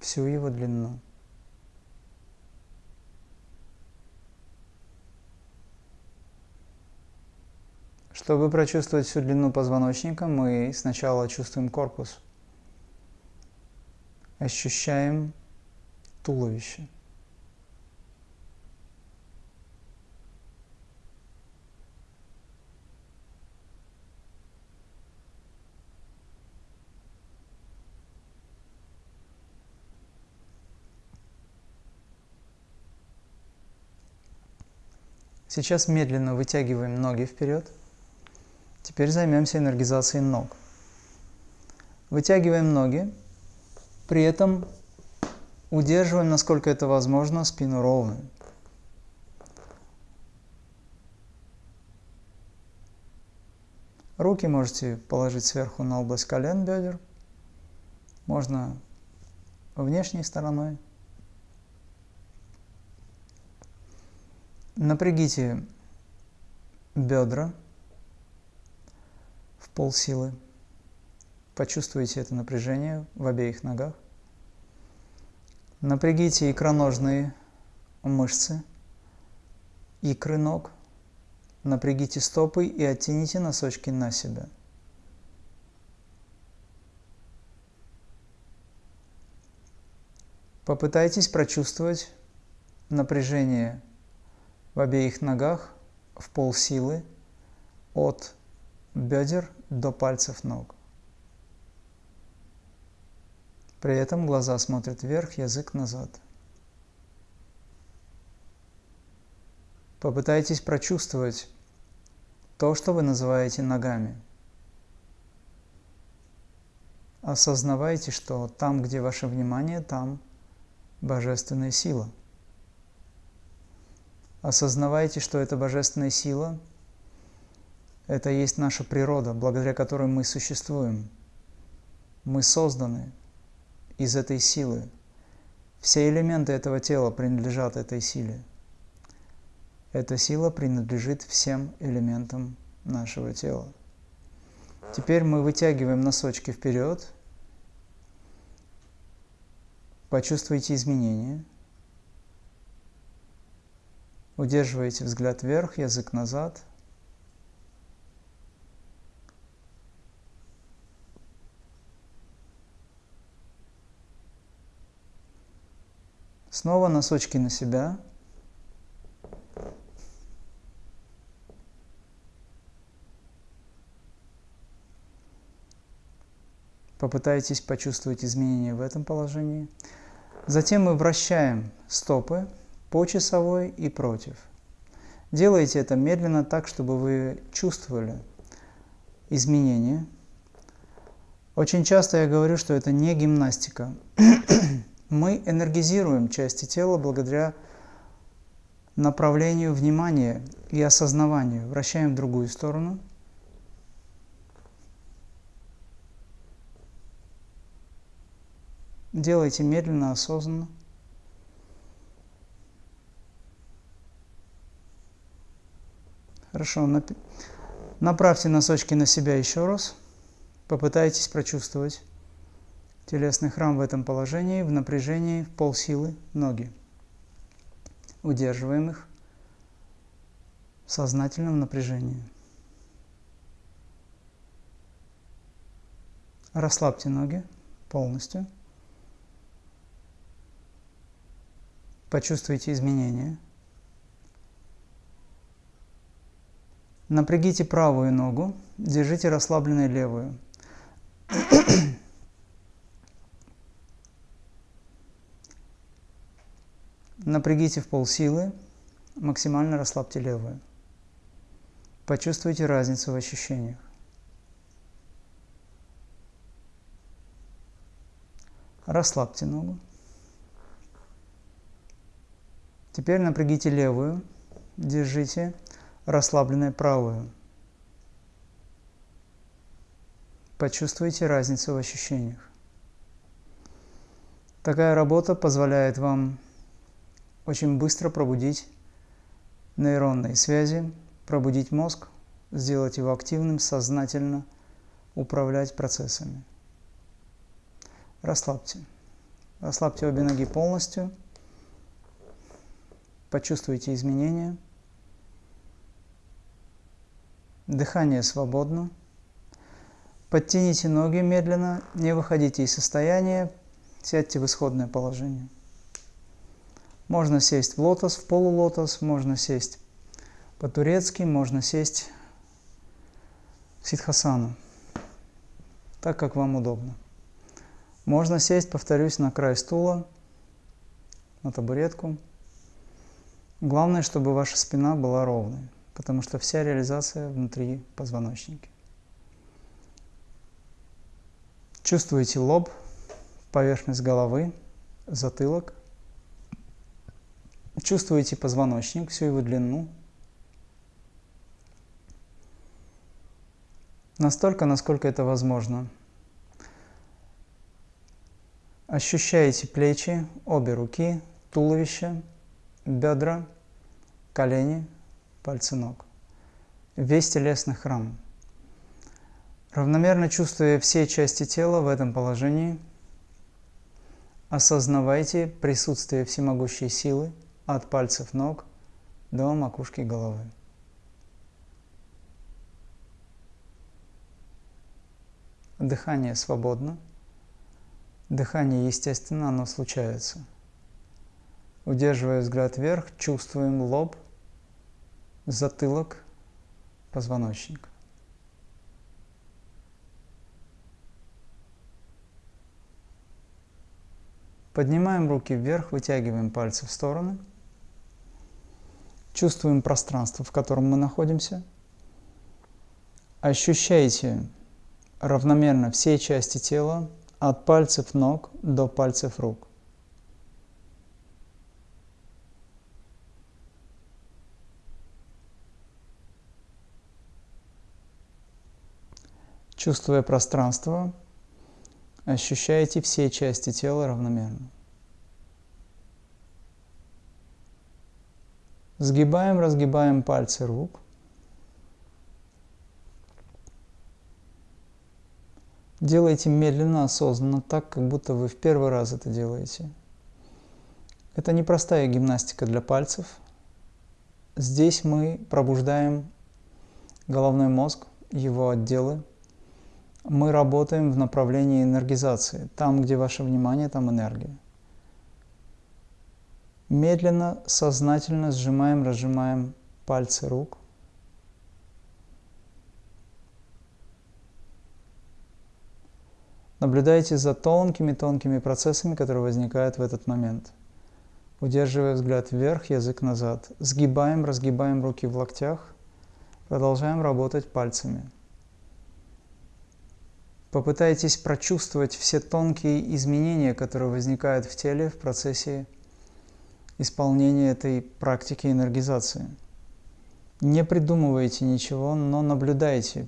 Всю его длину. Чтобы прочувствовать всю длину позвоночника, мы сначала чувствуем корпус. Ощущаем туловище. Сейчас медленно вытягиваем ноги вперед. Теперь займемся энергизацией ног. Вытягиваем ноги, при этом удерживаем, насколько это возможно, спину ровной. Руки можете положить сверху на область колен бедер. Можно внешней стороной. Напрягите бедра в полсилы. Почувствуйте это напряжение в обеих ногах. Напрягите икроножные мышцы, икры ног. Напрягите стопы и оттяните носочки на себя. Попытайтесь прочувствовать напряжение в обеих ногах в полсилы от бедер до пальцев ног. При этом глаза смотрят вверх, язык назад. Попытайтесь прочувствовать то, что вы называете ногами. Осознавайте, что там, где ваше внимание, там божественная сила. Осознавайте, что эта божественная сила – это есть наша природа, благодаря которой мы существуем. Мы созданы из этой силы. Все элементы этого тела принадлежат этой силе. Эта сила принадлежит всем элементам нашего тела. Теперь мы вытягиваем носочки вперед. Почувствуйте изменения. Удерживайте взгляд вверх, язык назад. Снова носочки на себя. Попытайтесь почувствовать изменения в этом положении. Затем мы вращаем стопы по часовой и против. Делайте это медленно так, чтобы вы чувствовали изменения. Очень часто я говорю, что это не гимнастика. мы энергизируем части тела благодаря направлению внимания и осознаванию. Вращаем в другую сторону – Делайте медленно, осознанно. Хорошо, направьте носочки на себя еще раз. Попытайтесь прочувствовать телесный храм в этом положении, в напряжении, в полсилы ноги. Удерживаем их в сознательном напряжении. Расслабьте ноги полностью. Почувствуйте изменения. Напрягите правую ногу, держите расслабленной левую. Напрягите в полсилы, максимально расслабьте левую. Почувствуйте разницу в ощущениях. Расслабьте ногу. Теперь напрягите левую, держите расслабленной правую. Почувствуйте разницу в ощущениях. Такая работа позволяет вам очень быстро пробудить нейронные связи, пробудить мозг, сделать его активным, сознательно управлять процессами. Расслабьте. Расслабьте обе ноги полностью – Почувствуйте изменения. Дыхание свободно. Подтяните ноги медленно, не выходите из состояния, сядьте в исходное положение. Можно сесть в лотос, в полулотос, можно сесть по-турецки, можно сесть в ситхасану, так как вам удобно. Можно сесть, повторюсь, на край стула, на табуретку. Главное, чтобы ваша спина была ровной, потому что вся реализация внутри позвоночника. Чувствуете лоб, поверхность головы, затылок. Чувствуете позвоночник, всю его длину. Настолько, насколько это возможно. Ощущаете плечи, обе руки, туловище – бедра, колени, пальцы ног. Весь телесный храм. Равномерно чувствуя все части тела в этом положении, осознавайте присутствие всемогущей силы от пальцев ног до макушки головы. Дыхание свободно. Дыхание естественно, оно случается – Удерживая взгляд вверх, чувствуем лоб, затылок, позвоночник. Поднимаем руки вверх, вытягиваем пальцы в стороны. Чувствуем пространство, в котором мы находимся. Ощущайте равномерно все части тела, от пальцев ног до пальцев рук. Чувствуя пространство, ощущаете все части тела равномерно. Сгибаем, разгибаем пальцы рук. Делайте медленно, осознанно, так, как будто вы в первый раз это делаете. Это непростая гимнастика для пальцев. Здесь мы пробуждаем головной мозг, его отделы, мы работаем в направлении энергизации. Там, где ваше внимание, там энергия. Медленно, сознательно сжимаем, разжимаем пальцы рук. Наблюдайте за тонкими-тонкими процессами, которые возникают в этот момент. Удерживая взгляд вверх, язык назад. Сгибаем, разгибаем руки в локтях. Продолжаем работать пальцами. Попытайтесь прочувствовать все тонкие изменения, которые возникают в теле в процессе исполнения этой практики энергизации. Не придумывайте ничего, но наблюдайте.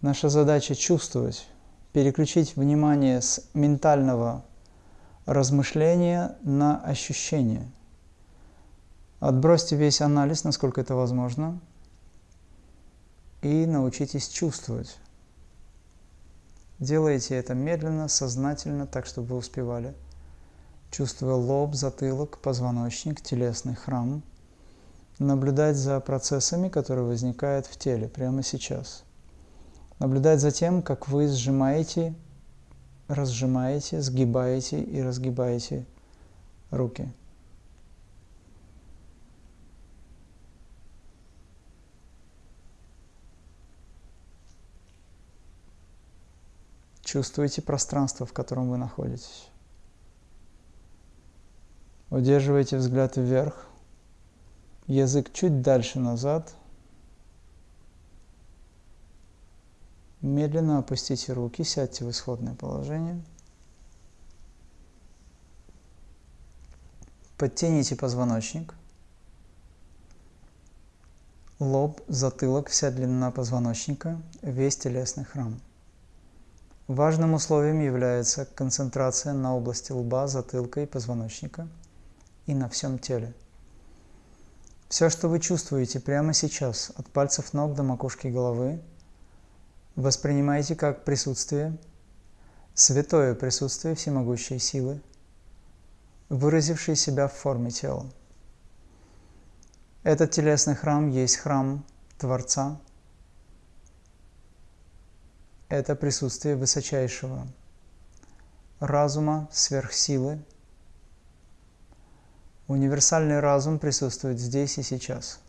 Наша задача чувствовать, переключить внимание с ментального размышления на ощущение. Отбросьте весь анализ, насколько это возможно, и научитесь чувствовать. Делайте это медленно, сознательно, так, чтобы вы успевали. Чувствуя лоб, затылок, позвоночник, телесный храм. Наблюдать за процессами, которые возникают в теле прямо сейчас. Наблюдать за тем, как вы сжимаете, разжимаете, сгибаете и разгибаете руки. Чувствуете пространство, в котором вы находитесь. Удерживайте взгляд вверх, язык чуть дальше назад. Медленно опустите руки, сядьте в исходное положение. Подтяните позвоночник. Лоб, затылок, вся длина позвоночника, весь телесный храм. Важным условием является концентрация на области лба, затылка и позвоночника и на всем теле. Все, что вы чувствуете прямо сейчас, от пальцев ног до макушки головы, воспринимайте как присутствие, святое присутствие всемогущей силы, выразившей себя в форме тела. Этот телесный храм есть храм Творца, это присутствие высочайшего разума, сверхсилы. Универсальный разум присутствует здесь и сейчас.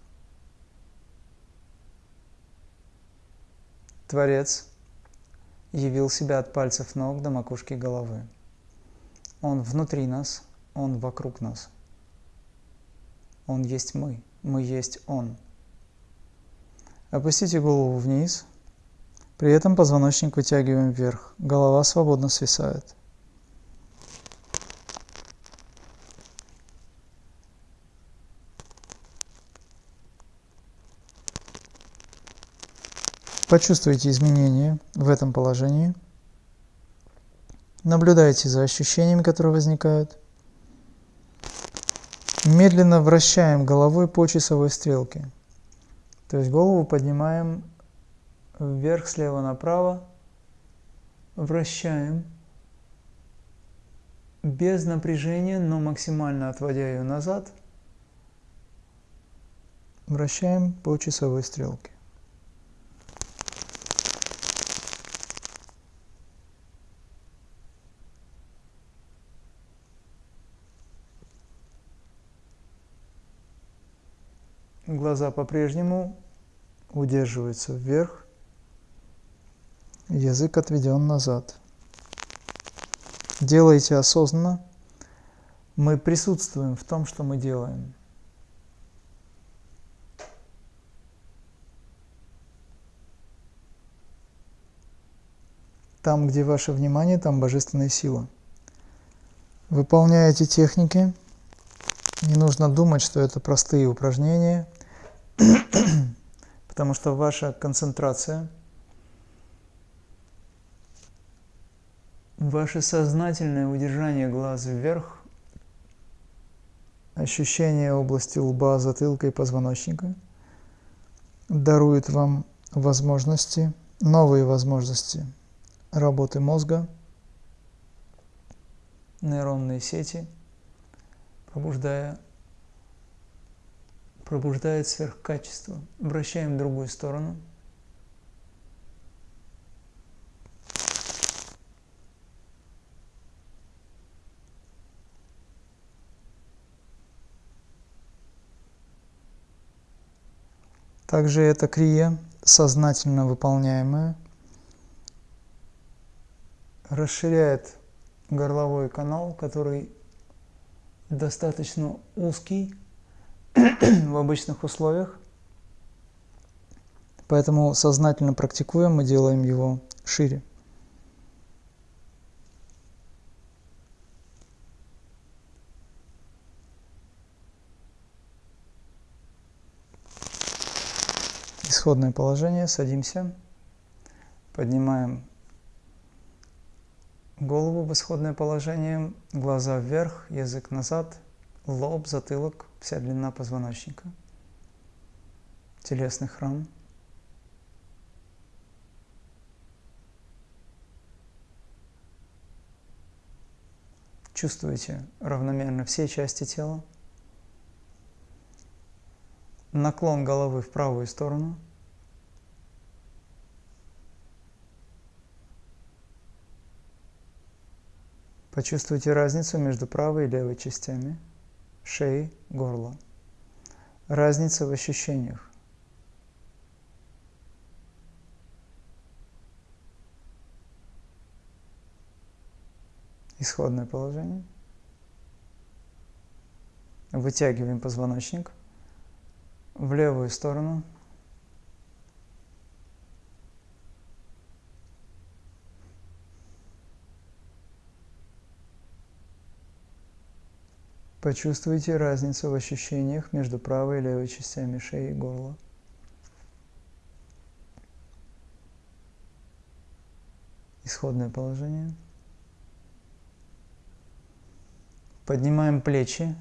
Творец явил себя от пальцев ног до макушки головы. Он внутри нас, Он вокруг нас. Он есть мы, мы есть Он. Опустите голову вниз – при этом позвоночник вытягиваем вверх, голова свободно свисает. Почувствуйте изменения в этом положении. Наблюдайте за ощущениями, которые возникают. Медленно вращаем головой по часовой стрелке. То есть голову поднимаем вверх, слева направо, вращаем без напряжения, но максимально отводя ее назад, вращаем по часовой стрелке. Глаза по-прежнему удерживаются вверх. Язык отведен назад. Делайте осознанно. Мы присутствуем в том, что мы делаем. Там, где ваше внимание, там божественная сила. Выполняя эти техники, не нужно думать, что это простые упражнения, потому что ваша концентрация, ваше сознательное удержание глаза вверх, ощущение области лба, затылка и позвоночника дарует вам возможности, новые возможности – работы мозга, нейронные сети, пробуждая, пробуждает сверхкачество. Вращаем в другую сторону. Также эта крия, сознательно выполняемая, расширяет горловой канал, который достаточно узкий в обычных условиях. Поэтому сознательно практикуем, мы делаем его шире. Исходное положение, садимся, поднимаем Голову в исходное положение, глаза вверх, язык назад, лоб, затылок, вся длина позвоночника. Телесный храм. Чувствуете равномерно все части тела. Наклон головы в правую сторону – Почувствуйте разницу между правой и левой частями шеи, горла. Разница в ощущениях. Исходное положение. Вытягиваем позвоночник в левую сторону – Почувствуйте разницу в ощущениях между правой и левой частями шеи и горла. Исходное положение. Поднимаем плечи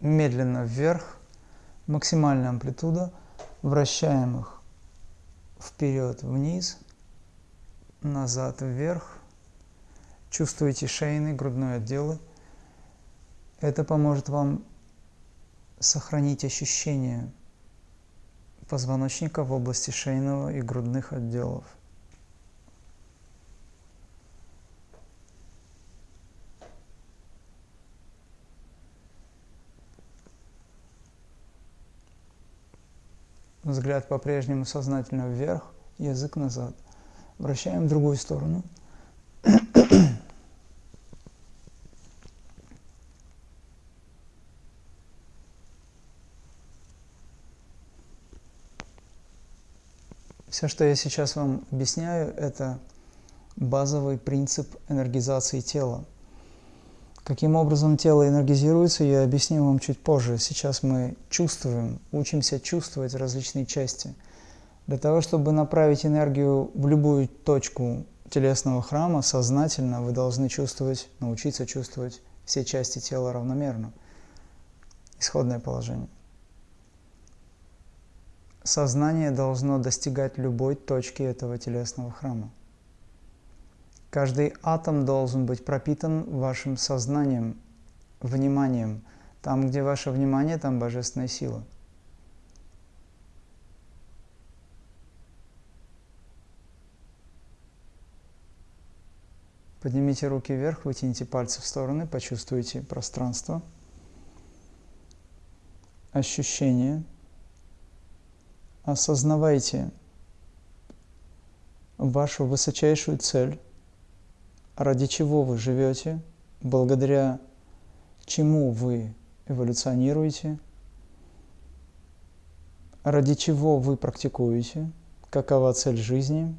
медленно вверх, максимальная амплитуда, вращаем их вперед-вниз, назад-вверх. Чувствуете шейный, грудной отделы – это поможет вам сохранить ощущение позвоночника в области шейного и грудных отделов. Взгляд по-прежнему сознательно вверх, язык назад. Вращаем в другую сторону. Все, что я сейчас вам объясняю, это базовый принцип энергизации тела. Каким образом тело энергизируется, я объясню вам чуть позже. Сейчас мы чувствуем, учимся чувствовать различные части. Для того, чтобы направить энергию в любую точку телесного храма, сознательно вы должны чувствовать, научиться чувствовать все части тела равномерно. Исходное положение. Сознание должно достигать любой точки этого телесного храма. Каждый атом должен быть пропитан вашим сознанием, вниманием. Там, где ваше внимание, там божественная сила. Поднимите руки вверх, вытяните пальцы в стороны, почувствуйте пространство, ощущение – осознавайте вашу высочайшую цель, ради чего вы живете, благодаря чему вы эволюционируете, ради чего вы практикуете, какова цель жизни.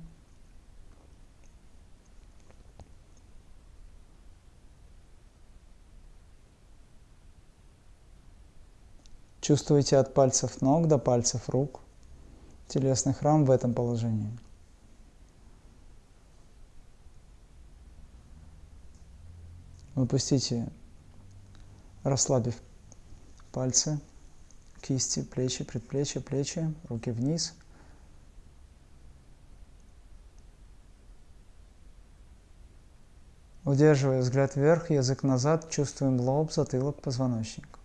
Чувствуете от пальцев ног до пальцев рук телесный храм в этом положении. Выпустите, расслабив пальцы, кисти, плечи, предплечья, плечи, руки вниз. Удерживая взгляд вверх, язык назад, чувствуем лоб, затылок, позвоночник.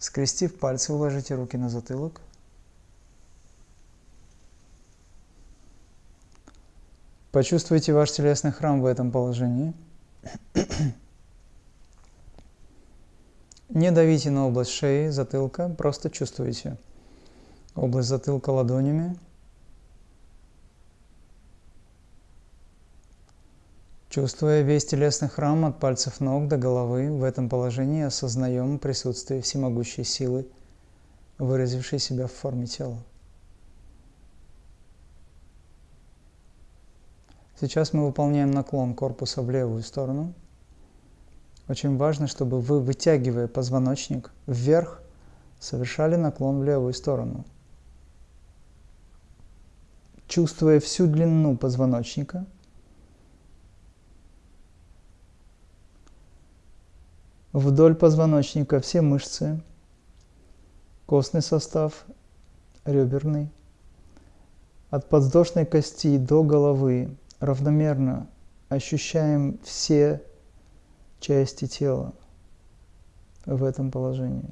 Скрестив пальцы, уложите руки на затылок. Почувствуйте ваш телесный храм в этом положении. Не давите на область шеи, затылка, просто чувствуйте область затылка ладонями – Чувствуя весь телесный храм от пальцев ног до головы, в этом положении осознаем присутствие всемогущей силы, выразившей себя в форме тела. Сейчас мы выполняем наклон корпуса в левую сторону. Очень важно, чтобы вы, вытягивая позвоночник вверх, совершали наклон в левую сторону. Чувствуя всю длину позвоночника – Вдоль позвоночника все мышцы, костный состав, реберный. От подвздошной кости до головы равномерно ощущаем все части тела в этом положении.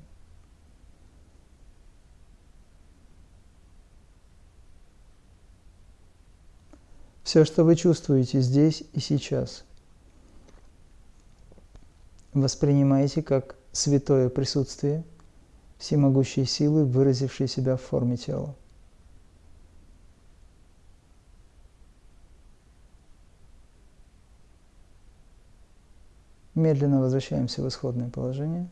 Все, что вы чувствуете здесь и сейчас – воспринимаете как святое присутствие всемогущей силы, выразившей себя в форме тела. Медленно возвращаемся в исходное положение.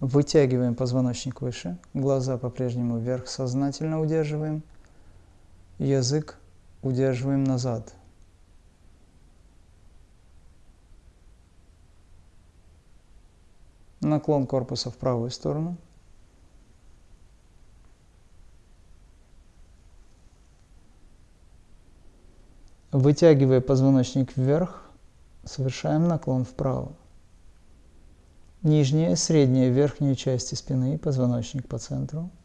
Вытягиваем позвоночник выше, глаза по-прежнему вверх, сознательно удерживаем, язык удерживаем назад – наклон корпуса в правую сторону. Вытягивая позвоночник вверх, совершаем наклон вправо. Нижняя, средняя, верхняя части спины, позвоночник по центру –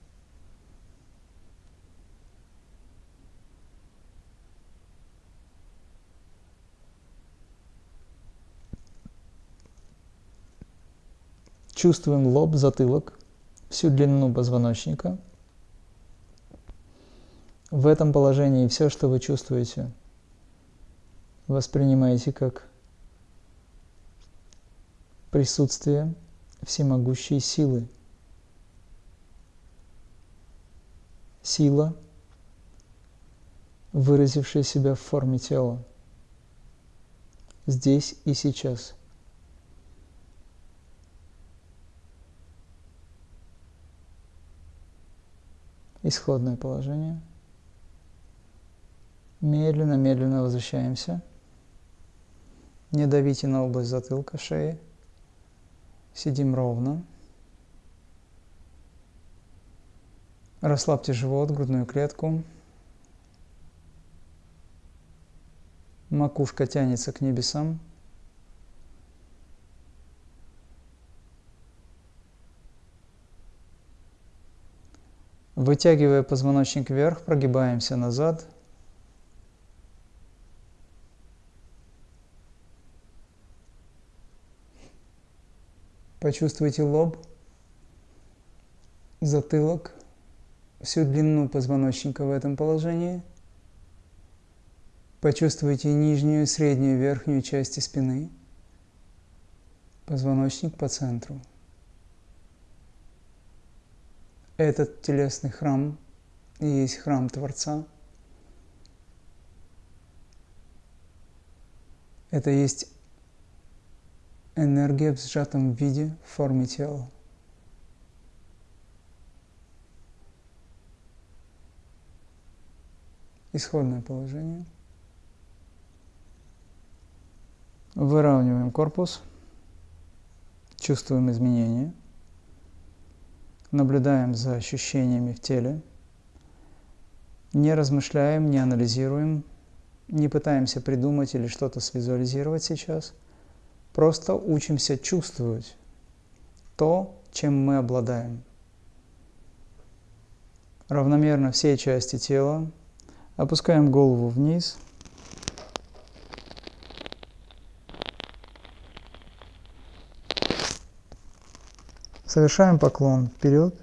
Чувствуем лоб, затылок, всю длину позвоночника. В этом положении все, что вы чувствуете, воспринимаете как присутствие всемогущей силы. Сила, выразившая себя в форме тела, здесь и сейчас – исходное положение. Медленно-медленно возвращаемся. Не давите на область затылка, шеи. Сидим ровно. Расслабьте живот, грудную клетку. Макушка тянется к небесам. Вытягивая позвоночник вверх, прогибаемся назад. Почувствуйте лоб, затылок, всю длину позвоночника в этом положении. Почувствуйте нижнюю, среднюю, верхнюю части спины, позвоночник по центру. Этот телесный храм и есть храм Творца. Это есть энергия в сжатом виде в форме тела. Исходное положение. Выравниваем корпус, чувствуем изменения, наблюдаем за ощущениями в теле, не размышляем, не анализируем, не пытаемся придумать или что-то свизуализировать сейчас – Просто учимся чувствовать то, чем мы обладаем. Равномерно все части тела. Опускаем голову вниз. Совершаем поклон вперед.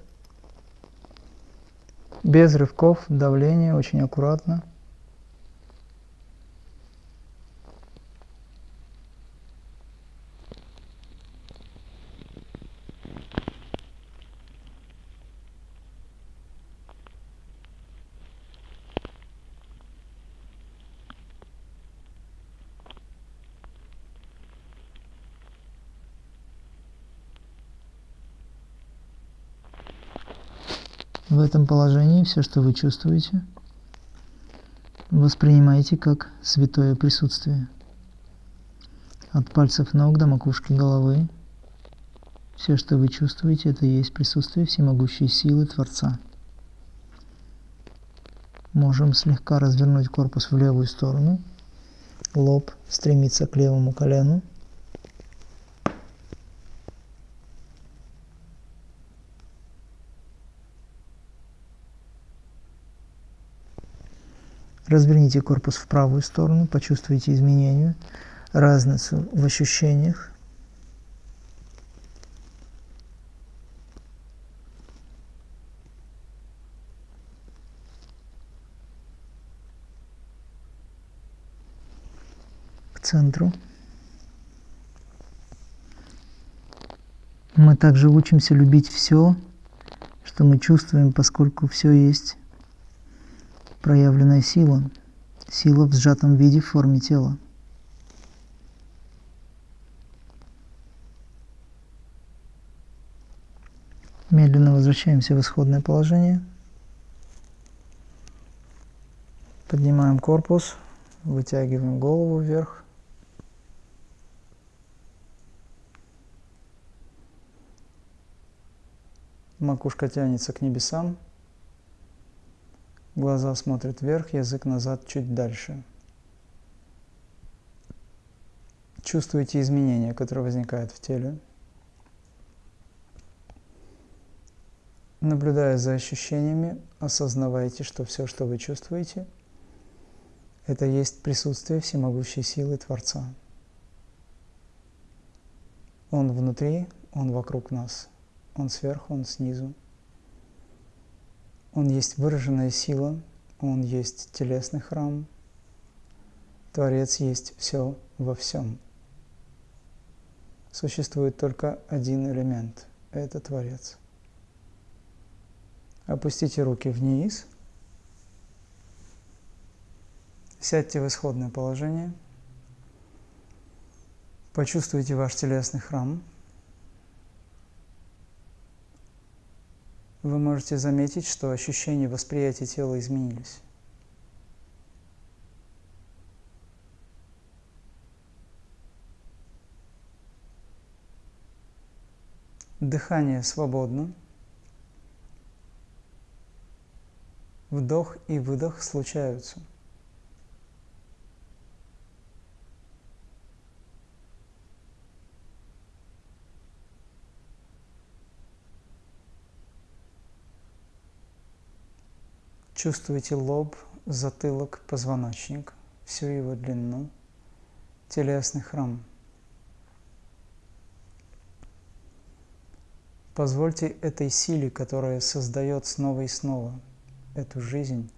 Без рывков, давления, очень аккуратно. В этом положении все, что вы чувствуете, воспринимайте как святое присутствие. От пальцев ног до макушки головы все, что вы чувствуете, это и есть присутствие всемогущей силы Творца. Можем слегка развернуть корпус в левую сторону, лоб стремится к левому колену, Разверните корпус в правую сторону, почувствуйте изменения, разницу в ощущениях. К центру. Мы также учимся любить все, что мы чувствуем, поскольку все есть проявленная сила, сила в сжатом виде в форме тела. Медленно возвращаемся в исходное положение. Поднимаем корпус, вытягиваем голову вверх. Макушка тянется к небесам. Глаза смотрят вверх, язык назад чуть дальше. Чувствуете изменения, которые возникают в теле. Наблюдая за ощущениями, осознавайте, что все, что вы чувствуете, это есть присутствие всемогущей силы Творца. Он внутри, Он вокруг нас. Он сверху, Он снизу. Он есть выраженная сила, Он есть телесный храм. Творец есть все во всем. Существует только один элемент – это Творец. Опустите руки вниз. Сядьте в исходное положение. Почувствуйте ваш телесный храм – вы можете заметить, что ощущения восприятия тела изменились. Дыхание свободно. Вдох и выдох случаются. Чувствуйте лоб, затылок, позвоночник, всю его длину, телесный храм. Позвольте этой силе, которая создает снова и снова эту жизнь,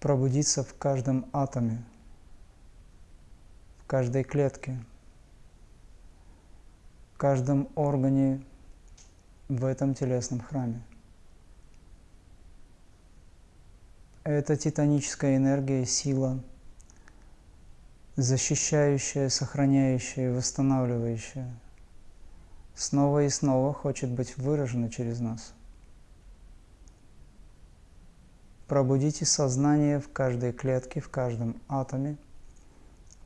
пробудиться в каждом атоме, в каждой клетке, в каждом органе в этом телесном храме. Это титаническая энергия, сила, защищающая, сохраняющая, восстанавливающая, снова и снова хочет быть выражена через нас. Пробудите сознание в каждой клетке, в каждом атоме.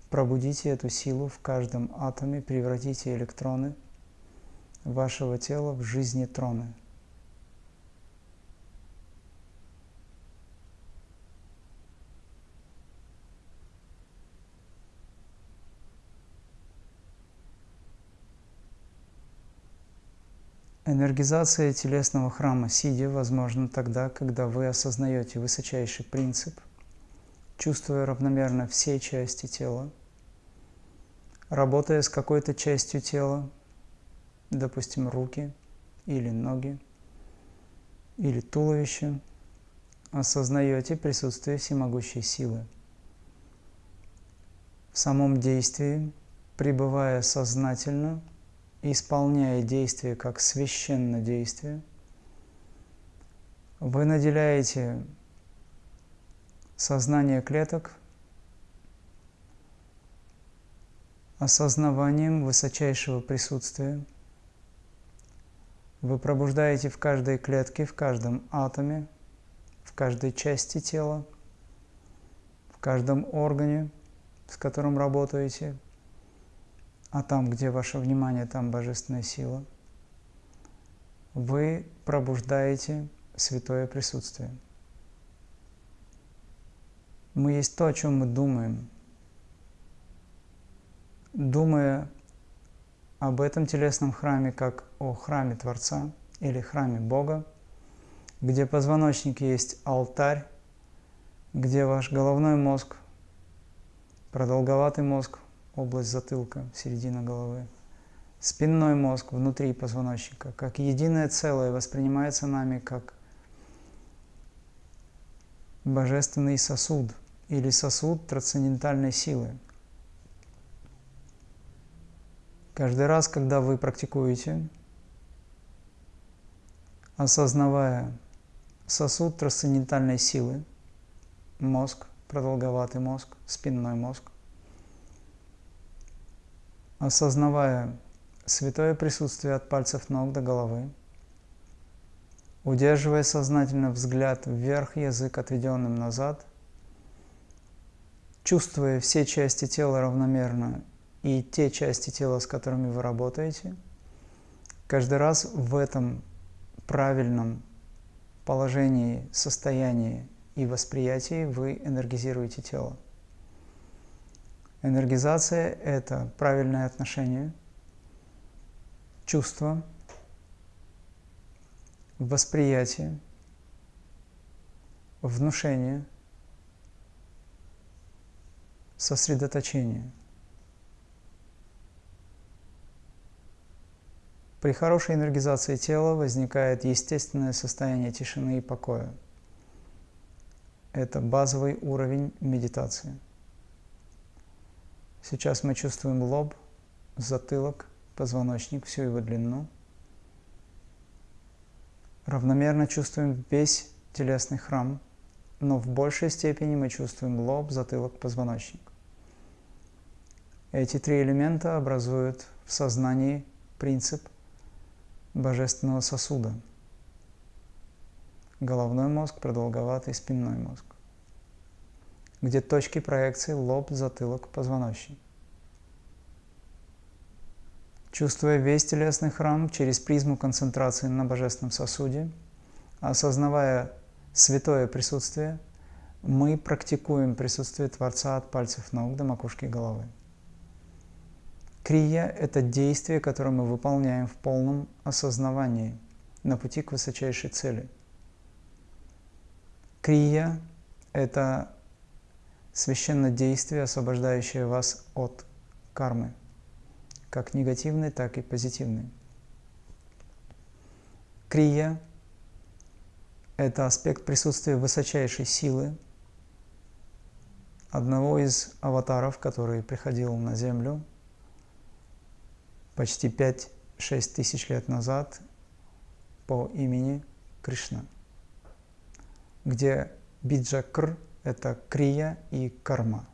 Пробудите эту силу в каждом атоме, превратите электроны вашего тела в жизнетроны. Энергизация телесного храма сидя возможна тогда, когда вы осознаете высочайший принцип, чувствуя равномерно все части тела, работая с какой-то частью тела, допустим, руки или ноги, или туловище, осознаете присутствие всемогущей силы. В самом действии, пребывая сознательно – исполняя действие как священное действие, вы наделяете сознание клеток осознаванием высочайшего присутствия. Вы пробуждаете в каждой клетке, в каждом атоме, в каждой части тела, в каждом органе, с которым работаете, а там, где ваше внимание, там божественная сила, вы пробуждаете святое присутствие. Мы есть то, о чем мы думаем. Думая об этом телесном храме как о храме Творца или храме Бога, где позвоночник есть алтарь, где ваш головной мозг, продолговатый мозг область затылка, середина головы. Спинной мозг внутри позвоночника, как единое целое, воспринимается нами как божественный сосуд или сосуд трансцендентальной силы. Каждый раз, когда вы практикуете, осознавая сосуд трансцендентальной силы, мозг, продолговатый мозг, спинной мозг, осознавая святое присутствие от пальцев ног до головы, удерживая сознательно взгляд вверх, язык отведенным назад, чувствуя все части тела равномерно и те части тела, с которыми вы работаете, каждый раз в этом правильном положении, состоянии и восприятии вы энергизируете тело. Энергизация – это правильное отношение, чувство, восприятие, внушение, сосредоточение. При хорошей энергизации тела возникает естественное состояние тишины и покоя. Это базовый уровень медитации. Сейчас мы чувствуем лоб, затылок, позвоночник, всю его длину. Равномерно чувствуем весь телесный храм, но в большей степени мы чувствуем лоб, затылок, позвоночник. Эти три элемента образуют в сознании принцип божественного сосуда. Головной мозг, продолговатый спинной мозг где точки проекции лоб, затылок, позвоночник. Чувствуя весь телесный храм через призму концентрации на божественном сосуде, осознавая святое присутствие, мы практикуем присутствие Творца от пальцев ног до макушки головы. Крия – это действие, которое мы выполняем в полном осознавании на пути к высочайшей цели. Крия – это священное действие, освобождающее вас от кармы, как негативной, так и позитивной. Крия – это аспект присутствия высочайшей силы, одного из аватаров, который приходил на Землю почти 5-6 тысяч лет назад по имени Кришна, где биджакр – это крия и карма.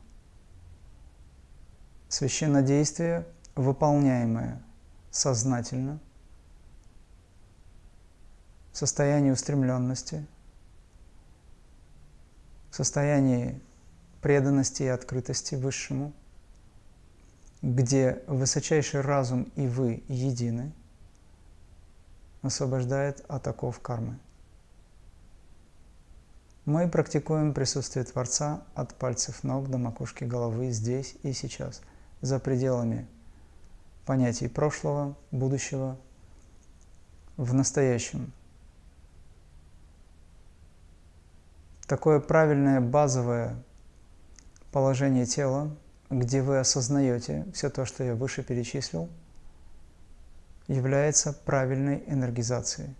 Священнодействие, выполняемое сознательно, в состоянии устремленности, в состоянии преданности и открытости Высшему, где высочайший разум и вы едины, освобождает от оков кармы. Мы практикуем присутствие Творца от пальцев ног до макушки головы здесь и сейчас, за пределами понятий прошлого, будущего, в настоящем. Такое правильное базовое положение тела, где вы осознаете все то, что я выше перечислил, является правильной энергизацией.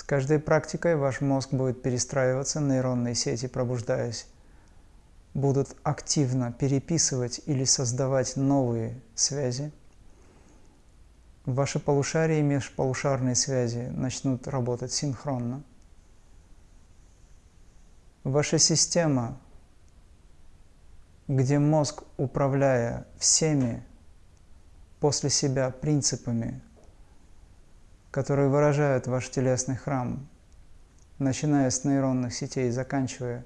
С каждой практикой ваш мозг будет перестраиваться, нейронные сети, пробуждаясь, будут активно переписывать или создавать новые связи. Ваши полушария и межполушарные связи начнут работать синхронно. Ваша система где мозг, управляя всеми после себя принципами, которые выражают ваш телесный храм, начиная с нейронных сетей и заканчивая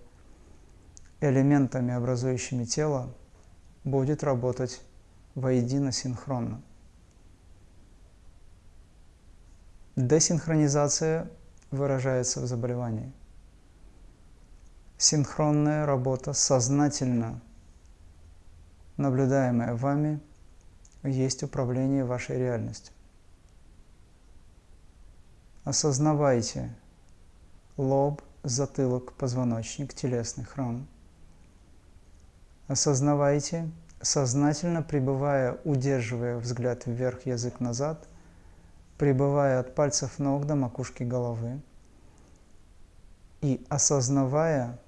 элементами, образующими тело, будет работать воедино синхронно. Десинхронизация выражается в заболевании. Синхронная работа сознательно – наблюдаемое вами, есть управление вашей реальностью. Осознавайте лоб, затылок, позвоночник, телесный храм. Осознавайте, сознательно пребывая, удерживая взгляд вверх, язык назад, пребывая от пальцев ног до макушки головы и осознавая,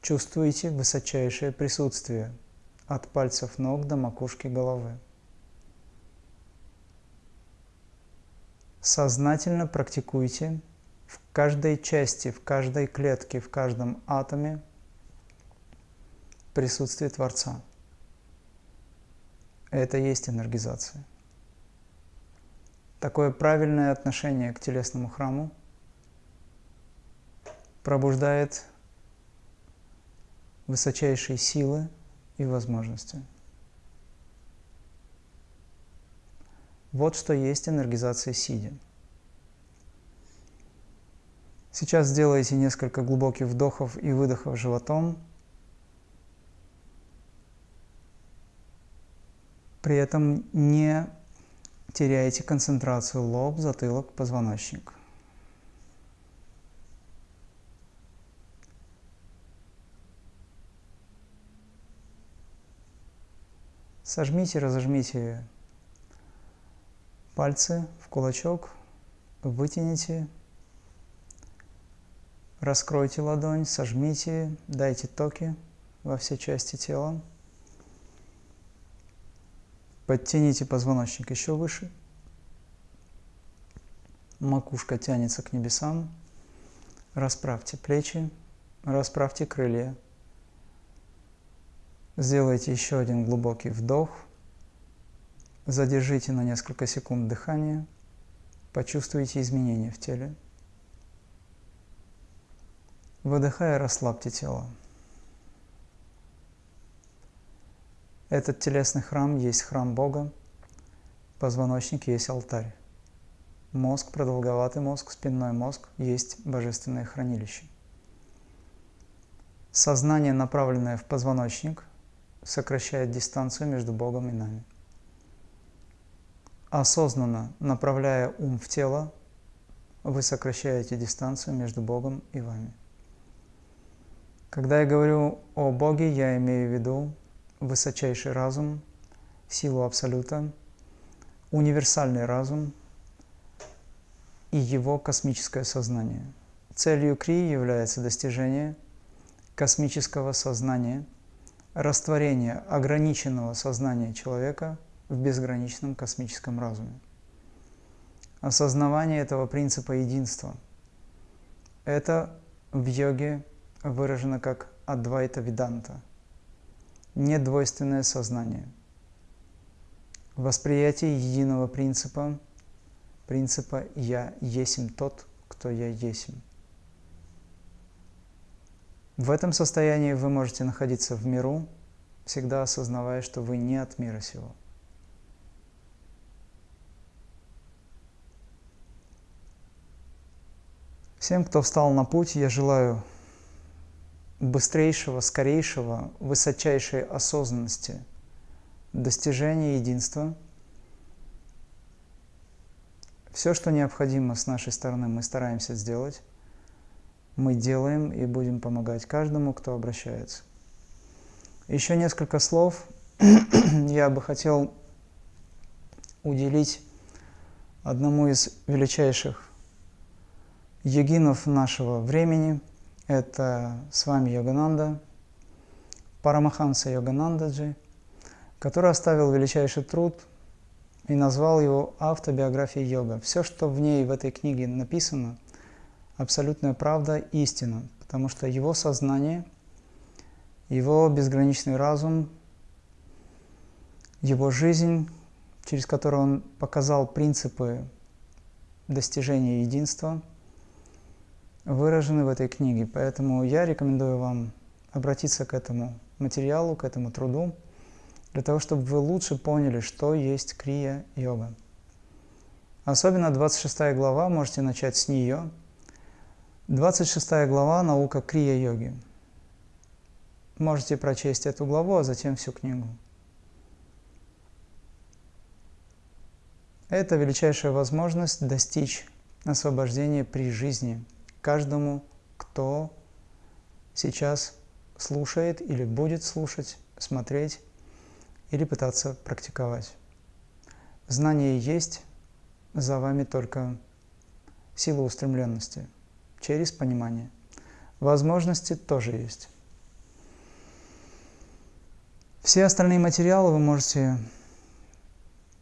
чувствуете высочайшее присутствие – от пальцев ног до макушки головы. Сознательно практикуйте в каждой части, в каждой клетке, в каждом атоме присутствие Творца. Это и есть энергизация. Такое правильное отношение к телесному храму пробуждает высочайшие силы и возможности. Вот что есть энергизация сидя. Сейчас сделайте несколько глубоких вдохов и выдохов животом. При этом не теряйте концентрацию лоб, затылок, позвоночник. Сожмите, разожмите пальцы в кулачок, вытяните, раскройте ладонь, сожмите, дайте токи во все части тела. Подтяните позвоночник еще выше. Макушка тянется к небесам. Расправьте плечи, расправьте крылья. Сделайте еще один глубокий вдох. Задержите на несколько секунд дыхание. Почувствуйте изменения в теле. Выдыхая, расслабьте тело. Этот телесный храм есть храм Бога, позвоночник есть алтарь. Мозг, продолговатый мозг, спинной мозг есть божественное хранилище. Сознание, направленное в позвоночник – сокращает дистанцию между Богом и нами. Осознанно направляя ум в тело, вы сокращаете дистанцию между Богом и вами. Когда я говорю о Боге, я имею в виду высочайший разум, силу Абсолюта, универсальный разум, и его космическое сознание. Целью Крии является достижение космического сознания, растворение ограниченного сознания человека в безграничном космическом разуме. Осознавание этого принципа единства – это в йоге выражено как Адвайта Виданта – недвойственное сознание. Восприятие единого принципа, принципа «я есим тот, кто я есим». В этом состоянии вы можете находиться в миру, всегда осознавая, что вы не от мира сего. Всем, кто встал на путь, я желаю быстрейшего, скорейшего, высочайшей осознанности, достижения единства. Все, что необходимо с нашей стороны, мы стараемся сделать. Мы делаем и будем помогать каждому, кто обращается. Еще несколько слов я бы хотел уделить одному из величайших йогинов нашего времени – это с вами Йогананда, Парамаханса Йоганандаджи, который оставил величайший труд и назвал его автобиографией йога. Все, что в ней, в этой книге написано, абсолютная правда, истина, потому что его сознание, его безграничный разум, его жизнь, через которую он показал принципы достижения единства – выражены в этой книге. Поэтому я рекомендую вам обратиться к этому материалу, к этому труду, для того, чтобы вы лучше поняли, что есть крия-йога. Особенно 26 глава, можете начать с нее. 26 глава – наука крия-йоги. Можете прочесть эту главу, а затем всю книгу. Это величайшая возможность достичь освобождения при жизни – каждому, кто сейчас слушает или будет слушать, смотреть или пытаться практиковать. Знание есть, за вами только сила устремленности через понимание. Возможности тоже есть. Все остальные материалы вы можете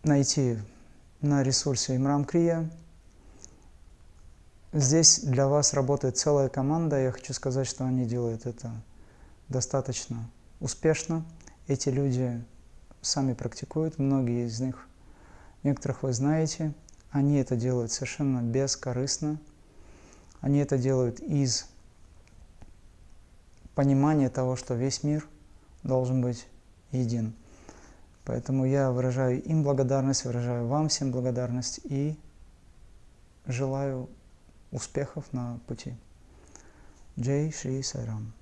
найти на ресурсе Имрам Крия Здесь для вас работает целая команда. Я хочу сказать, что они делают это достаточно успешно. Эти люди сами практикуют, многие из них, некоторых вы знаете. Они это делают совершенно бескорыстно. Они это делают из понимания того, что весь мир должен быть един. Поэтому я выражаю им благодарность, выражаю вам всем благодарность и желаю успехов на пути. Джей Шри Сайрам.